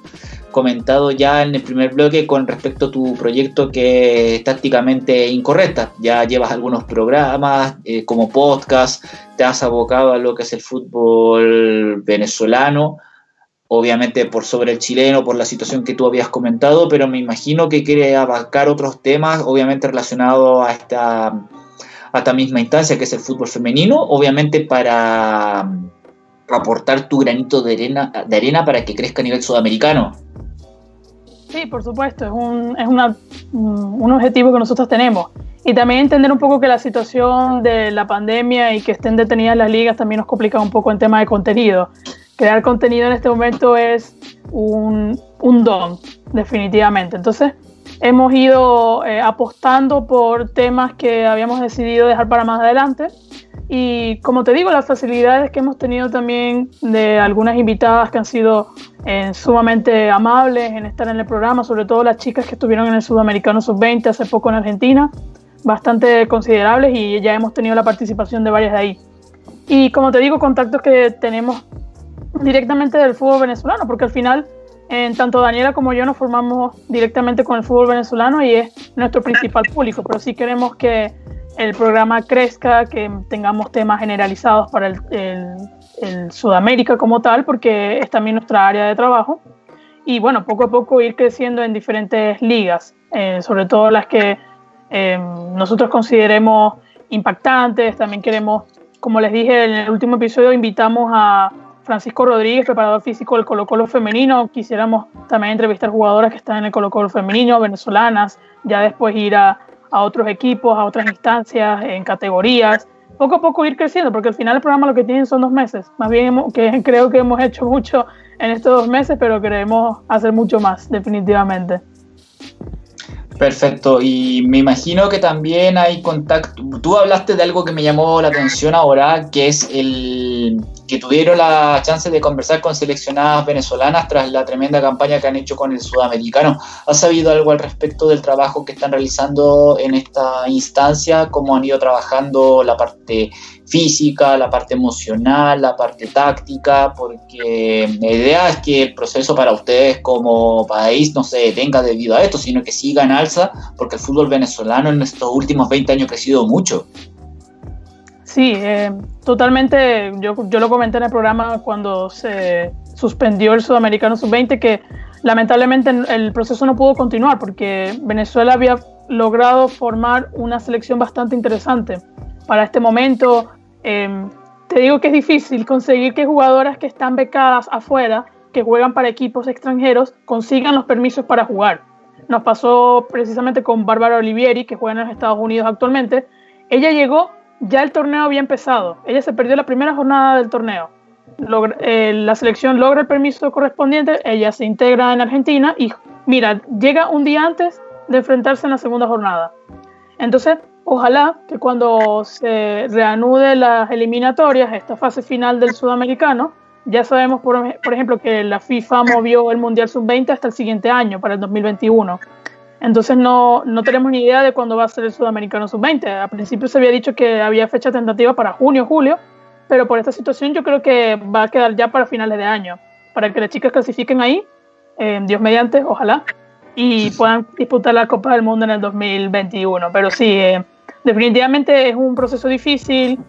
comentado ya en el primer bloque con respecto a tu proyecto que es tácticamente incorrecta. Ya llevas algunos programas eh, como podcast, te has abocado a lo que es el fútbol venezolano, obviamente por sobre el chileno, por la situación que tú habías comentado, pero me imagino que quiere abarcar otros temas, obviamente relacionados a esta, a esta misma instancia que es el fútbol femenino, obviamente para aportar tu granito de arena, de arena para que crezca a nivel sudamericano. Sí, por supuesto, es, un, es una, un objetivo que nosotros tenemos. Y también entender un poco que la situación de la pandemia y que estén detenidas las ligas también nos complica un poco en tema de contenido. Crear contenido en este momento es un, un don, definitivamente. Entonces, hemos ido eh, apostando por temas que habíamos decidido dejar para más adelante y como te digo, las facilidades que hemos tenido también de algunas invitadas que han sido eh, sumamente amables en estar en el programa, sobre todo las chicas que estuvieron en el Sudamericano Sub-20 hace poco en Argentina, bastante considerables y ya hemos tenido la participación de varias de ahí. Y como te digo, contactos que tenemos directamente del fútbol venezolano, porque al final, tanto Daniela como yo nos formamos directamente con el fútbol venezolano y es nuestro principal público, pero sí queremos que el programa crezca, que tengamos temas generalizados para el, Sudamérica como tal, porque es también nuestra área de trabajo. Y bueno, poco a poco ir creciendo en diferentes ligas, eh, sobre todo las que eh, nosotros consideremos impactantes. También queremos, como les dije en el último episodio, invitamos a Francisco Rodríguez, preparador físico del Colo Colo femenino. Quisiéramos también entrevistar jugadoras que están en el Colo Colo femenino, venezolanas, ya después ir a otros equipos, a otras instancias, en categorías, poco a poco ir creciendo, porque al final el programa lo que tienen son dos meses. Más bien que creo que hemos hecho mucho en estos dos meses, pero queremos hacer mucho más, definitivamente. Perfecto, y me imagino que también hay contacto. Tú hablaste de algo que me llamó la atención ahora, que es el que tuvieron la chance de conversar con seleccionadas venezolanas tras la tremenda campaña que han hecho con el sudamericano. ¿Has sabido algo al respecto del trabajo que están realizando en esta instancia? ¿Cómo han ido trabajando la parte física, la parte emocional, la parte táctica, porque la idea es que el proceso para ustedes como país no se detenga debido a esto, sino que siga en alza, porque el fútbol venezolano en estos últimos 20 años ha crecido mucho. Sí, eh, totalmente. Yo, yo lo comenté en el programa cuando se suspendió el Sudamericano Sub-20 que lamentablemente el proceso no pudo continuar porque Venezuela había logrado formar una selección bastante interesante para este momento. Em, te digo que es difícil conseguir que jugadoras que están becadas afuera, que juegan para equipos extranjeros, consigan los permisos para jugar. Nos pasó precisamente con Bárbara Olivieri, que juega en los Estados Unidos actualmente. Ella llegó, ya el torneo había empezado. Ella se perdió la primera jornada del torneo. Eh, la selección logra el permiso correspondiente, ella se integra en Argentina y mira, llega un día antes de enfrentarse en la segunda jornada. Entonces, Ojalá que cuando se reanude las eliminatorias, esta fase final del sudamericano, ya sabemos, por, ejemplo, que la FIFA movió el Mundial Sub-20 hasta el siguiente año, para el 2021. Entonces no, no tenemos ni idea de cuándo va a ser el Sudamericano Sub-20. Al principio se había dicho que había fecha tentativa para junio, julio, pero por esta situación yo creo que va a quedar ya para finales de año, para que las chicas clasifiquen ahí, eh, Dios mediante, ojalá, y puedan disputar la Copa del Mundo en el 2021. Pero sí, eh, definitivamente es un proceso difícil,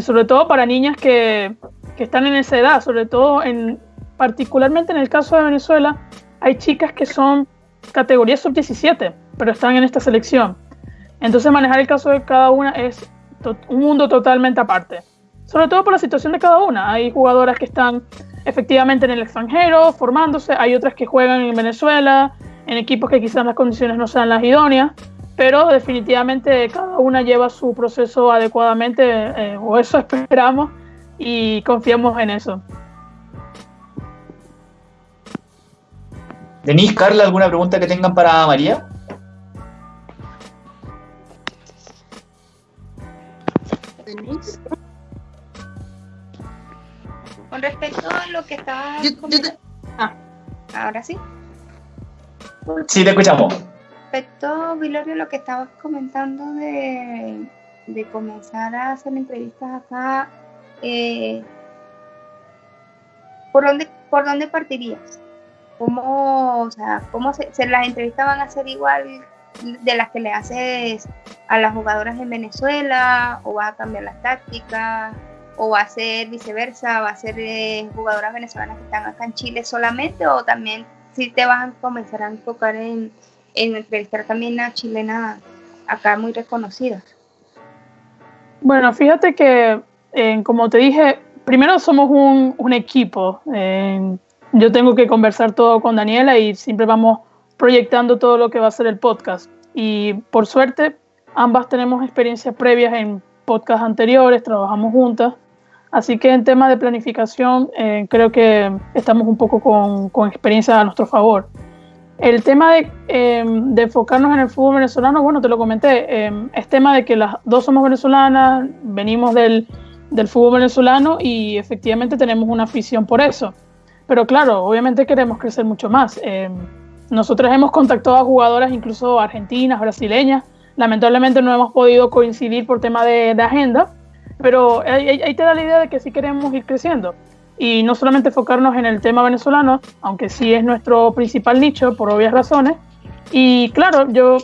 sobre todo para niñas que, que, están en esa edad, sobre todo en, particularmente en el caso de Venezuela, hay chicas que son categoría sub-17, pero están en esta selección. Entonces manejar el caso de cada una es un mundo totalmente aparte. Sobre todo por la situación de cada una. Hay jugadoras que están efectivamente en el extranjero, formándose, hay otras que juegan en Venezuela, en equipos que quizás las condiciones no sean las idóneas pero definitivamente cada una lleva su proceso adecuadamente, eh, o eso esperamos, y confiamos en eso. Denise, Carla, ¿alguna pregunta que tengan para María? Denise. Con respecto a lo que estaba... Ah, ahora sí. Sí, te escuchamos respecto, Vilorio, lo que estabas comentando de, comenzar a hacer entrevistas acá, eh, ¿por, dónde, ¿por dónde partirías? ¿Cómo, o sea, cómo se, las entrevistas van a ser igual de las que le haces a las jugadoras en Venezuela? ¿O va a cambiar las tácticas? ¿O va a ser viceversa? ¿Va a ser eh, jugadoras venezolanas que están acá en Chile solamente? ¿O también si te vas a comenzar a enfocar en, en entrevistar también a chilenas acá muy reconocidas? Bueno, fíjate que, eh, como te dije, primero somos un, un equipo. Eh, yo tengo que conversar todo con Daniela y siempre vamos proyectando todo lo que va a ser el podcast. Y por suerte, ambas tenemos experiencias previas en podcasts anteriores, trabajamos juntas. Así que en tema de planificación, eh, creo que estamos un poco con, con, experiencia a nuestro favor. El tema de, em, de, enfocarnos en el fútbol venezolano, bueno, te lo comenté, em, es tema de que las dos somos venezolanas, venimos del, del fútbol venezolano y efectivamente tenemos una afición por eso. Pero claro, obviamente queremos crecer mucho más. Eh, nosotros hemos contactado a jugadoras incluso argentinas, brasileñas. Lamentablemente no hemos podido coincidir por tema de, agenda, pero ahí, te da la idea de que sí queremos ir creciendo. Y no solamente enfocarnos en el tema venezolano, aunque sí es nuestro principal nicho por obvias razones. Y claro, yo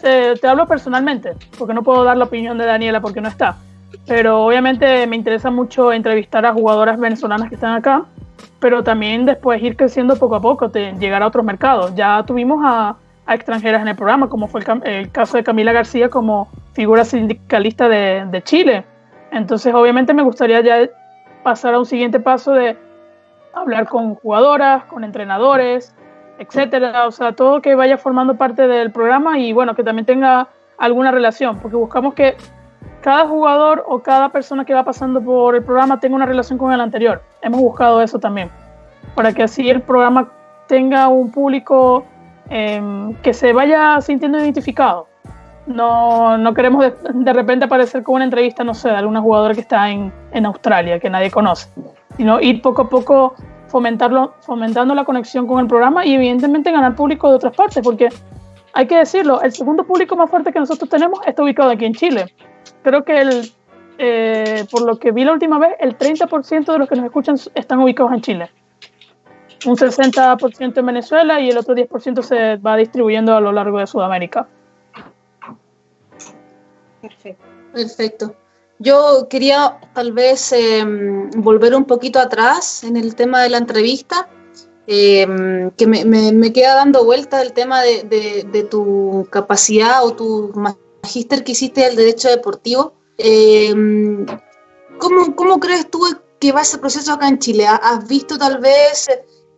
te, te hablo personalmente, porque no puedo dar la opinión de Daniela porque no está. Pero obviamente me interesa mucho entrevistar a jugadoras venezolanas que están acá pero también después ir creciendo poco a poco, llegar a otros mercados. Ya tuvimos a, extranjeras en el programa, como fue el, caso de Camila García como figura sindicalista de, Chile. Entonces, obviamente me gustaría ya pasar a un siguiente paso de hablar con jugadoras, con entrenadores, etcétera, o sea, todo que vaya formando parte del programa y bueno, que también tenga alguna relación, porque buscamos que cada jugador o cada persona que va pasando por el programa tenga una relación con el anterior. Hemos buscado eso también, para que así el programa tenga un público em, que se vaya sintiendo identificado. No, no queremos de, repente aparecer con una entrevista, no sé, de alguna jugadora que está en, en Australia, que nadie conoce, sino ir poco a poco fomentarlo, fomentando la conexión con el programa y evidentemente ganar público de otras partes, porque hay que decirlo, el segundo público más fuerte que nosotros tenemos está ubicado aquí en Chile creo que el, eh, por lo que vi la última vez, el 30% de los que nos escuchan están ubicados en Chile. Un 60% en Venezuela y el otro 10% se va distribuyendo a lo largo de Sudamérica. Perfecto. Perfecto. Yo quería tal vez em, volver un poquito atrás en el tema de la entrevista, em, que me, me, queda dando vuelta el tema de, de tu capacidad o tu magíster que hiciste del derecho deportivo. Eh, ¿cómo, crees tú que va ese proceso acá en Chile? ¿Has visto tal vez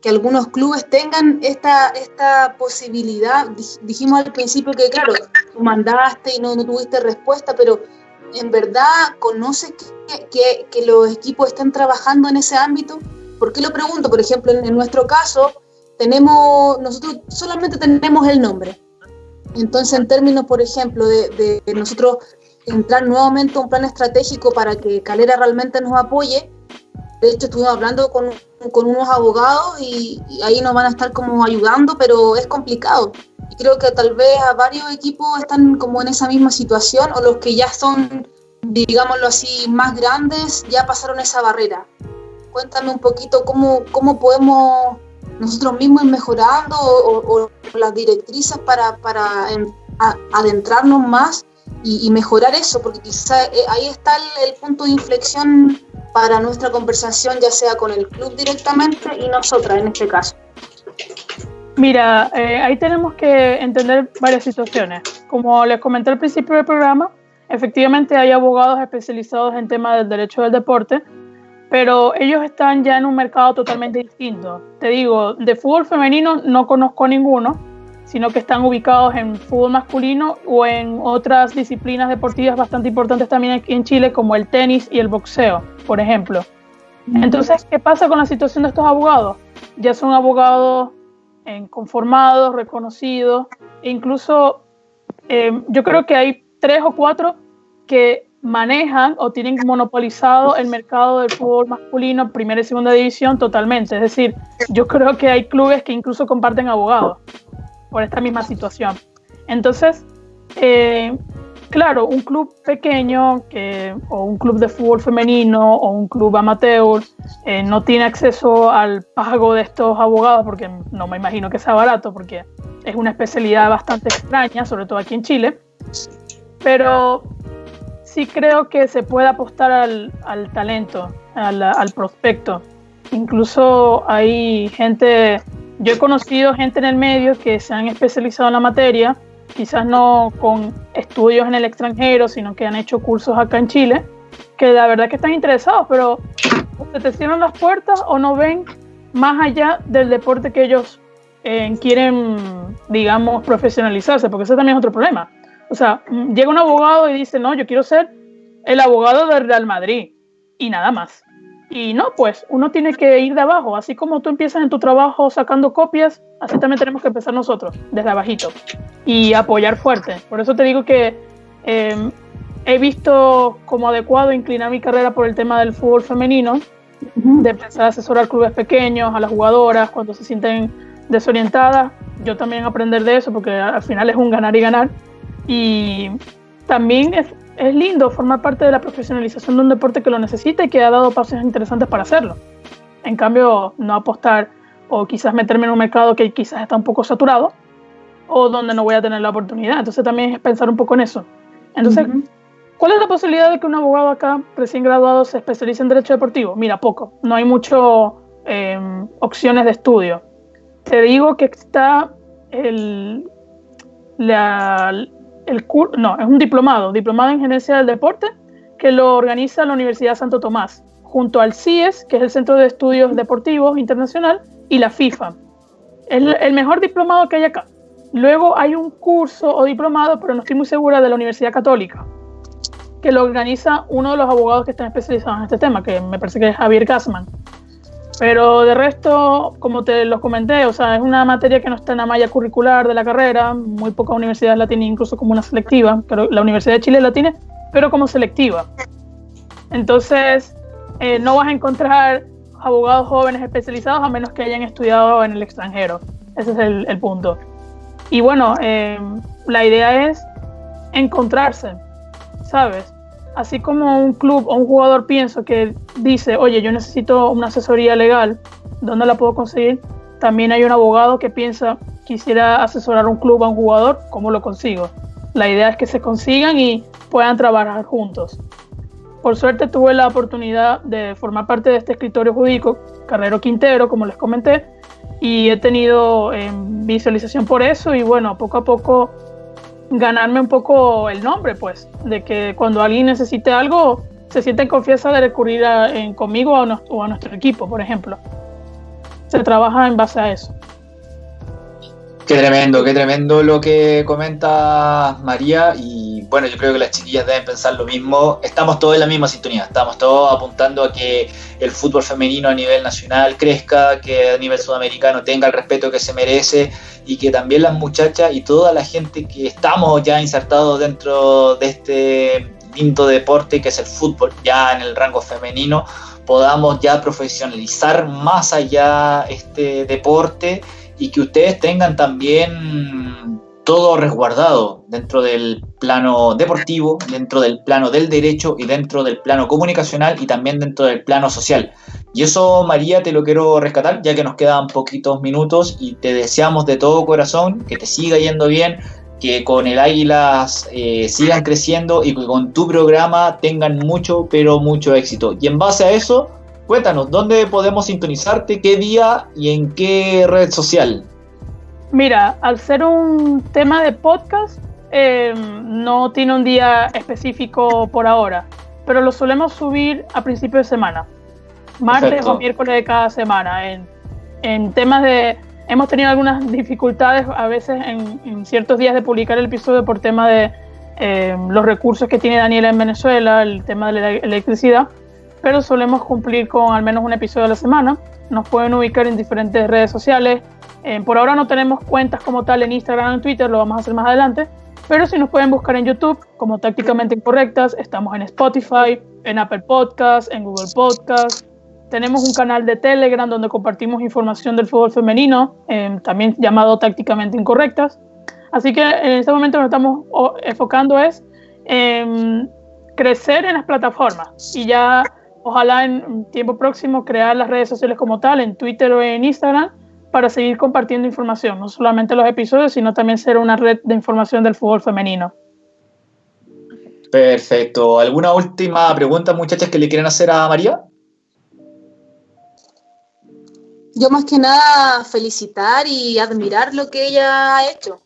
que algunos clubes tengan esta, esta posibilidad? Dijimos al principio que, claro, tú mandaste y no, no tuviste respuesta, pero ¿en verdad conoces que, que, los equipos están trabajando en ese ámbito? ¿Por qué lo pregunto? Por ejemplo, en, en nuestro caso, tenemos, nosotros solamente tenemos el nombre entonces, en términos, por ejemplo, de, nosotros entrar nuevamente a un plan estratégico para que Calera realmente nos apoye, de hecho estuvimos hablando con, unos abogados y, ahí nos van a estar como ayudando, pero es complicado. Y creo que tal vez a varios equipos están como en esa misma situación o los que ya son, digámoslo así, más grandes, ya pasaron esa barrera. Cuéntame un poquito cómo, cómo podemos nosotros mismos mejorando o, las directrices para, para adentrarnos más y, mejorar eso, porque quizá eh, ahí está el, punto de inflexión para nuestra conversación, ya sea con el club directamente y nosotras en este caso. Mira, eh, ahí tenemos que entender varias situaciones. Como les comenté al principio del programa, efectivamente hay abogados especializados en temas del derecho del deporte pero ellos están ya en un mercado totalmente distinto. Te digo, de fútbol femenino no conozco ninguno, sino que están ubicados en fútbol masculino o en otras disciplinas deportivas bastante importantes también aquí en Chile, como el tenis y el boxeo, por ejemplo. Entonces, ¿qué pasa con la situación de estos abogados? Ya son abogados eh, conformados, reconocidos, e incluso eh, yo creo que hay tres o cuatro que manejan o tienen monopolizado el mercado del fútbol masculino, primera y segunda división, totalmente. Es decir, yo creo que hay clubes que incluso comparten abogados por esta misma situación. Entonces, eh, claro, un club pequeño que, o un club de fútbol femenino o un club amateur eh, no tiene acceso al pago de estos abogados porque no me imagino que sea barato porque es una especialidad bastante extraña, sobre todo aquí en Chile. Pero sí creo que se puede apostar al, al talento, al, al prospecto. Incluso hay gente, yo he conocido gente en el medio que se han especializado en la materia quizás no con estudios en el extranjero, sino que han hecho cursos acá en Chile, que la verdad que están interesados, pero se te cierran las puertas o no ven más allá del deporte que ellos eh, quieren, digamos, profesionalizarse, porque ese también es otro problema. O sea, llega un abogado y dice, no, yo quiero ser el abogado del Real Madrid y nada más. Y no, pues uno tiene que ir de abajo, así como tú empiezas en tu trabajo sacando copias, así también tenemos que empezar nosotros, desde abajito, y apoyar fuerte. Por eso te digo que em, he visto como adecuado inclinar mi carrera por el tema del fútbol femenino, de empezar a asesorar clubes pequeños, a las jugadoras cuando se sienten desorientadas, yo también aprender de eso, porque al final es un ganar y ganar. Y también es, es lindo formar parte de la profesionalización de un deporte que lo necesita y que ha dado pasos interesantes para hacerlo. En cambio, no apostar o quizás meterme en un mercado que quizás está un poco saturado o donde no voy a tener la oportunidad. Entonces también es pensar un poco en eso. Entonces, ¿cuál es la posibilidad de que un abogado acá recién graduado se especialice en derecho deportivo? Mira, poco. No hay muchas em, opciones de estudio. Te digo que está el, la, no, es un diplomado, diplomado en gerencia del deporte, que lo organiza la Universidad Santo Tomás, junto al CIES, que es el Centro de Estudios Deportivos Internacional, y la FIFA. Es el mejor diplomado que hay acá. Luego hay un curso o diplomado, pero no estoy muy segura, de la Universidad Católica, que lo organiza uno de los abogados que están especializados en este tema, que me parece que es Javier Gassman. Pero de resto, como te lo comenté, o sea, es una materia que no está en la malla curricular de la carrera, muy pocas universidades la tienen incluso como una selectiva, la Universidad de Chile la tiene, pero como selectiva. Entonces, eh, no vas a encontrar abogados jóvenes especializados a menos que hayan estudiado en el extranjero. Ese es el, punto. Y bueno, eh, la idea es encontrarse, ¿sabes? Así como un club o un jugador pienso que dice, oye, yo necesito una asesoría legal, ¿dónde la puedo conseguir? También hay un abogado que piensa, quisiera asesorar un club a un jugador, ¿cómo lo consigo? La idea es que se consigan y puedan trabajar juntos. Por suerte tuve la oportunidad de formar parte de este escritorio jurídico, Carrero Quintero, como les comenté, y he tenido eh, visualización por eso y bueno, poco a poco ganarme un poco el nombre, pues, de que cuando alguien necesite algo, se siente en confianza de recurrir a, en, conmigo o a nuestro equipo, por ejemplo. Se trabaja en base a eso. Qué tremendo, qué tremendo lo que comenta María y bueno, yo creo que las chiquillas deben pensar lo mismo. Estamos todos en la misma sintonía, estamos todos apuntando a que el fútbol femenino a nivel nacional crezca, que a nivel sudamericano tenga el respeto que se merece y que también las muchachas y toda la gente que estamos ya insertados dentro de este lindo deporte que es el fútbol, ya en el rango femenino, podamos ya profesionalizar más allá este deporte y que ustedes tengan también todo resguardado dentro del plano deportivo, dentro del plano del derecho y dentro del plano comunicacional y también dentro del plano social. Y eso, María, te lo quiero rescatar, ya que nos quedan poquitos minutos y te deseamos de todo corazón que te siga yendo bien, que con el Águilas eh, sigan creciendo y que con tu programa tengan mucho, pero mucho éxito. Y en base a eso, Cuéntanos, ¿dónde podemos sintonizarte? ¿Qué día y en qué red social? Mira, al ser un tema de podcast, eh, no tiene un día específico por ahora, pero lo solemos subir a principio de semana, martes o miércoles de cada semana. En, temas de. Hemos tenido algunas dificultades a veces en, ciertos días de publicar el episodio por tema de eh, los recursos que tiene Daniela en Venezuela, el tema de la electricidad pero solemos cumplir con al menos un episodio a la semana. Nos pueden ubicar en diferentes redes sociales. Eh, por ahora no tenemos cuentas como tal en Instagram o en Twitter, lo vamos a hacer más adelante. Pero si nos pueden buscar en YouTube como Tácticamente Incorrectas, estamos en Spotify, en Apple Podcasts, en Google Podcasts. Tenemos un canal de Telegram donde compartimos información del fútbol femenino, eh, también llamado Tácticamente Incorrectas. Así que en este momento nos estamos enfocando es crecer en las plataformas y ya ojalá en tiempo próximo crear las redes sociales como tal, en Twitter o en Instagram, para seguir compartiendo información, no solamente los episodios, sino también ser una red de información del fútbol femenino. Perfecto. ¿Alguna última pregunta, muchachas, que le quieren hacer a María? Yo más que nada felicitar y admirar lo que ella ha hecho.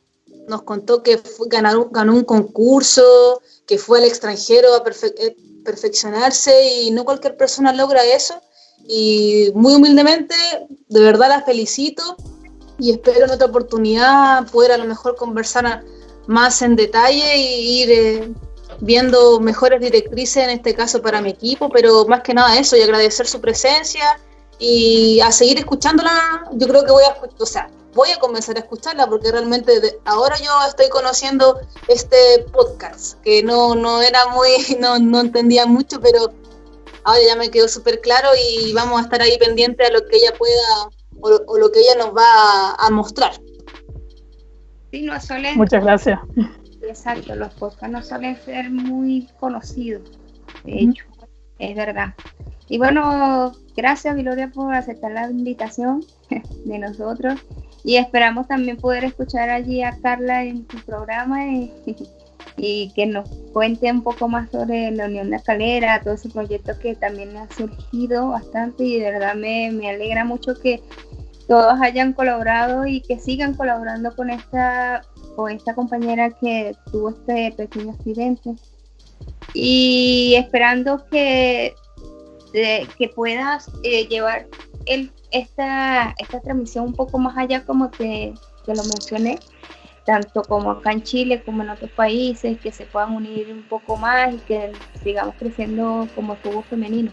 Nos contó que ganó, un concurso, que fue al extranjero a eh, perfeccionarse y no cualquier persona logra eso. Y muy humildemente, de verdad la felicito y espero en otra oportunidad poder a lo mejor conversar más en detalle y ir eh, viendo mejores directrices en este caso para mi equipo, pero más que nada eso y agradecer su presencia y a seguir escuchándola. Yo creo que voy a, o sea, voy a comenzar a escucharla porque realmente ahora yo estoy conociendo este podcast que no, no era muy, no, no entendía mucho, pero ahora ya me quedó súper claro y vamos a estar ahí pendiente a lo que ella pueda o, lo que ella nos va a, mostrar. Sí, no suelen, Muchas gracias. Exacto, los podcasts no suelen ser muy conocidos, de hecho, es verdad. Y bueno, gracias Gloria por aceptar la invitación de nosotros y esperamos también poder escuchar allí a Carla en tu programa y, y que nos cuente un poco más sobre la Unión de Escalera, todo ese proyecto que también ha surgido bastante y de verdad me, me alegra mucho que todos hayan colaborado y que sigan colaborando con esta, con esta compañera que tuvo este pequeño accidente. Y esperando que, que puedas eh, llevar el, esta, esta transmisión un poco más allá como te, te lo mencioné, tanto como acá en Chile como en otros países, que se puedan unir un poco más y que sigamos creciendo como fútbol femenino.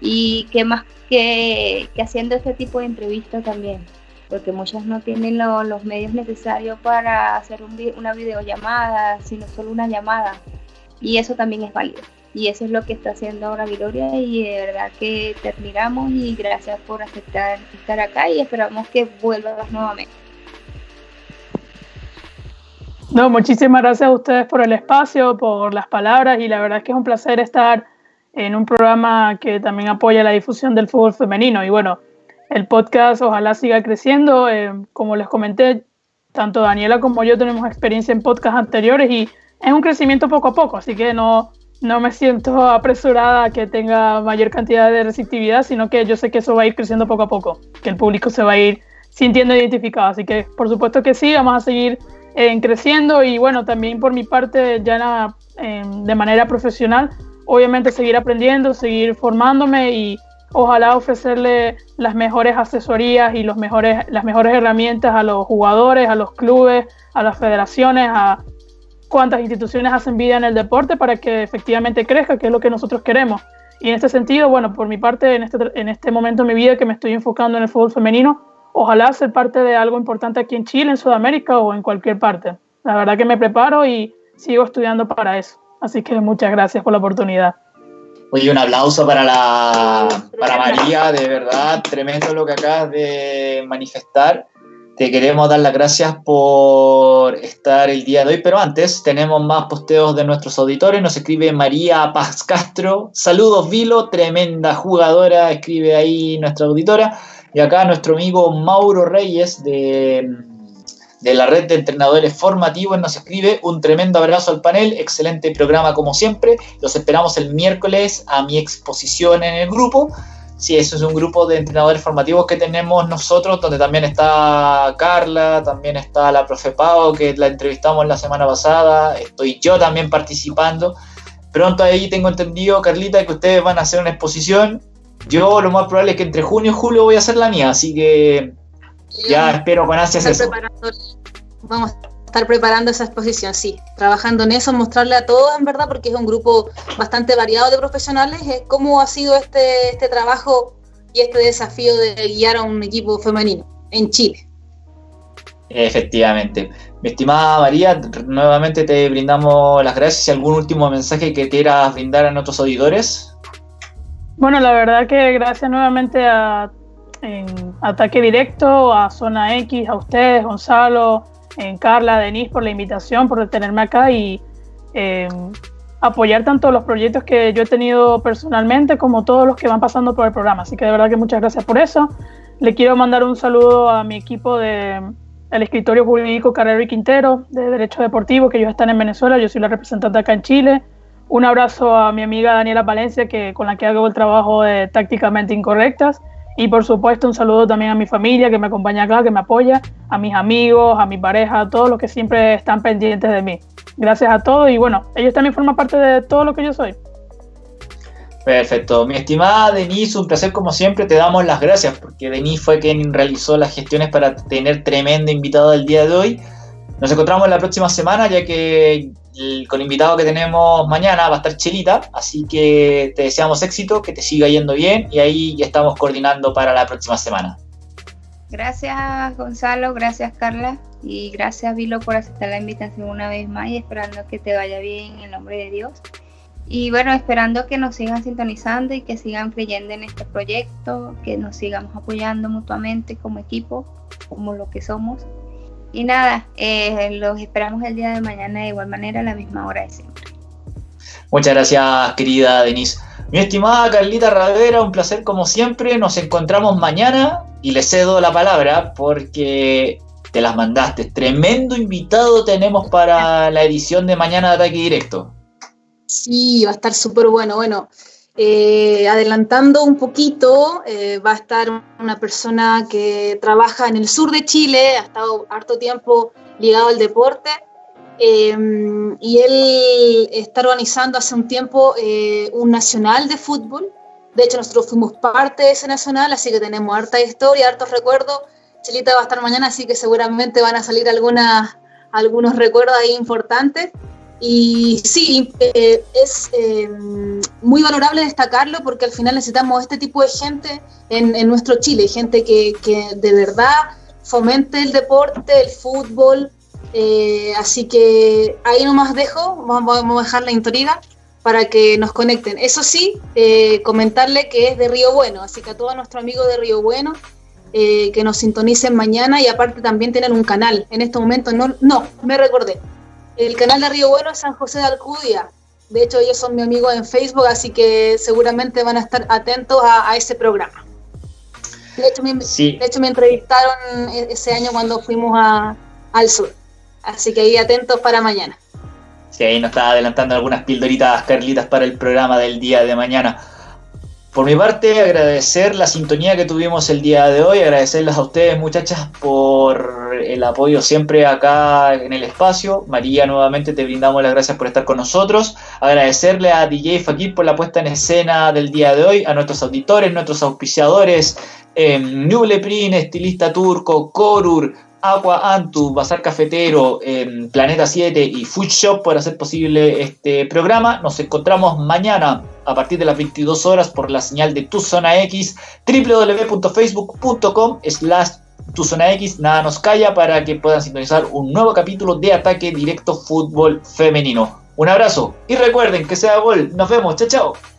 Y que más que, haciendo este tipo de entrevistas también, porque muchas no tienen los medios necesarios para hacer una videollamada, sino solo una llamada. Y eso también es válido. Y eso es lo que está haciendo ahora Gloria y de verdad que te admiramos y gracias por aceptar estar acá y esperamos que vuelvas nuevamente. No, muchísimas gracias a ustedes por el espacio, por las palabras y la verdad es que es un placer estar en un programa que también apoya la difusión del fútbol femenino. Y bueno, el podcast ojalá siga creciendo. Eh, como les comenté, tanto Daniela como yo tenemos experiencia en podcasts anteriores y es un crecimiento poco a poco, así que no, no me siento apresurada a que tenga mayor cantidad de receptividad, sino que yo sé que eso va a ir creciendo poco a poco, que el público se va a ir sintiendo identificado. Así que por supuesto que sí, vamos a seguir en creciendo y bueno, también por mi parte ya de manera profesional, obviamente seguir aprendiendo, seguir formándome y ojalá ofrecerle las mejores asesorías y los mejores, las mejores herramientas a los jugadores, a los clubes, a las federaciones, a cuántas instituciones hacen vida en el deporte para que efectivamente crezca, que es lo que nosotros queremos. Y en este sentido, bueno, por mi parte, en este, en este momento de mi vida que me estoy enfocando en el fútbol femenino, ojalá ser parte de algo importante aquí en Chile, en Sudamérica o en cualquier parte. La verdad que me preparo y sigo estudiando para eso. Así que muchas gracias por la oportunidad. Oye, un aplauso para, la, para María, de verdad, tremendo lo que acabas de manifestar. Te queremos dar las gracias por estar el día de hoy, pero antes tenemos más posteos de nuestros auditores. Nos escribe María Paz Castro. Saludos, Vilo, tremenda jugadora, escribe ahí nuestra auditora. Y acá nuestro amigo Mauro Reyes de, de la red de entrenadores formativos nos escribe un tremendo abrazo al panel, excelente programa como siempre. Los esperamos el miércoles a mi exposición en el grupo. Sí, eso es un grupo de entrenadores formativos que tenemos nosotros, donde también está Carla, también está la profe Pau, que la entrevistamos la semana pasada, estoy yo también participando. Pronto ahí tengo entendido, Carlita, que ustedes van a hacer una exposición yo lo más probable es que entre junio y julio voy a hacer la mía, así que ya espero con ansias eso. Vamos a estar preparando esa exposición, sí, trabajando en eso, mostrarle a todos, en verdad, porque es un grupo bastante variado de profesionales, cómo ha sido este, este trabajo y este desafío de guiar a un equipo femenino en Chile. Efectivamente. Mi estimada María, nuevamente te brindamos las gracias y algún último mensaje que quieras brindar a nuestros auditores. Bueno, la verdad que gracias nuevamente a Ataque Directo, a Zona X, a ustedes, Gonzalo, en Carla, Denise, por la invitación, por tenerme acá y eh, apoyar tanto los proyectos que yo he tenido personalmente como todos los que van pasando por el programa. Así que de verdad que muchas gracias por eso. Le quiero mandar un saludo a mi equipo de el escritorio jurídico Carrero y Quintero de Derecho Deportivo, que ellos están en Venezuela, yo soy la representante acá en Chile. Un abrazo a mi amiga Daniela Valencia, que, con la que hago el trabajo de Tácticamente Incorrectas. Y por supuesto un saludo también a mi familia que me acompaña acá, que me apoya, a mis amigos, a mi pareja, a todos los que siempre están pendientes de mí. Gracias a todos y bueno, ellos también forman parte de todo lo que yo soy. Perfecto. Mi estimada Denise, un placer como siempre. Te damos las gracias porque Denise fue quien realizó las gestiones para tener tremendo invitado el día de hoy. Nos encontramos la próxima semana ya que con el invitado que tenemos mañana va a estar Chelita, así que te deseamos éxito, que te siga yendo bien y ahí ya estamos coordinando para la próxima semana. Gracias Gonzalo, gracias Carla y gracias Vilo por aceptar la invitación una vez más y esperando que te vaya bien en el nombre de Dios. Y bueno, esperando que nos sigan sintonizando y que sigan creyendo en este proyecto, que nos sigamos apoyando mutuamente como equipo, como lo que somos. Y nada, eh, los esperamos el día de mañana de igual manera a la misma hora de siempre. Muchas gracias, querida Denise. Mi estimada Carlita Ravera, un placer como siempre. Nos encontramos mañana y le cedo la palabra porque te las mandaste. Tremendo invitado tenemos para la edición de mañana de Ataque Directo. Sí, va a estar súper bueno. Bueno, eh, adelantando un poquito, eh, va a estar una persona que trabaja en el sur de Chile, ha estado harto tiempo ligado al deporte, eh, y él está organizando hace un tiempo un nacional de fútbol. De hecho, nosotros fuimos parte de ese nacional, así que tenemos harta historia, hartos recuerdos. Chelita va a estar mañana, así que seguramente van a salir algunos recuerdos ahí importantes. Y sí, eh, es eh, muy valorable destacarlo porque al final necesitamos este tipo de gente en, nuestro Chile, gente que, de verdad fomente el deporte, el fútbol. Eh, así que ahí nomás dejo, vamos, a dejar la intriga para que nos conecten. Eso sí, comentarle que es de Río Bueno, así que a todos nuestros amigos de Río Bueno, que nos sintonicen mañana y aparte también tienen un canal. En este momento no, no, me recordé el canal de Río Bueno es San José de Alcudia. De hecho, ellos son mi amigo en Facebook, así que seguramente van a estar atentos a, ese programa. De hecho, me, de hecho, me entrevistaron e, ese año cuando fuimos al sur. Así que ahí atentos para mañana. Sí, ahí nos está adelantando algunas pildoritas, Carlitas, para el programa del día de mañana. Por mi parte, agradecer la sintonía que tuvimos el día de hoy, agradecerles a ustedes muchachas por el apoyo siempre acá en el espacio. María, nuevamente te brindamos las gracias por estar con nosotros. Agradecerle a DJ Fakir por la puesta en escena del día de hoy, a nuestros auditores, nuestros auspiciadores, eh, Nubleprin, Estilista Turco, Corur, Aqua Antu, Bazar Cafetero, em, Planeta 7 y Food Shop por hacer posible este programa. Nos encontramos mañana a partir de las 22 horas por la señal de Tu Zona X, www.facebook.com slash Tu Zona X, nada nos calla para que puedan sintonizar un nuevo capítulo de Ataque Directo Fútbol Femenino. Un abrazo y recuerden que sea gol. Nos vemos. Chao, chao.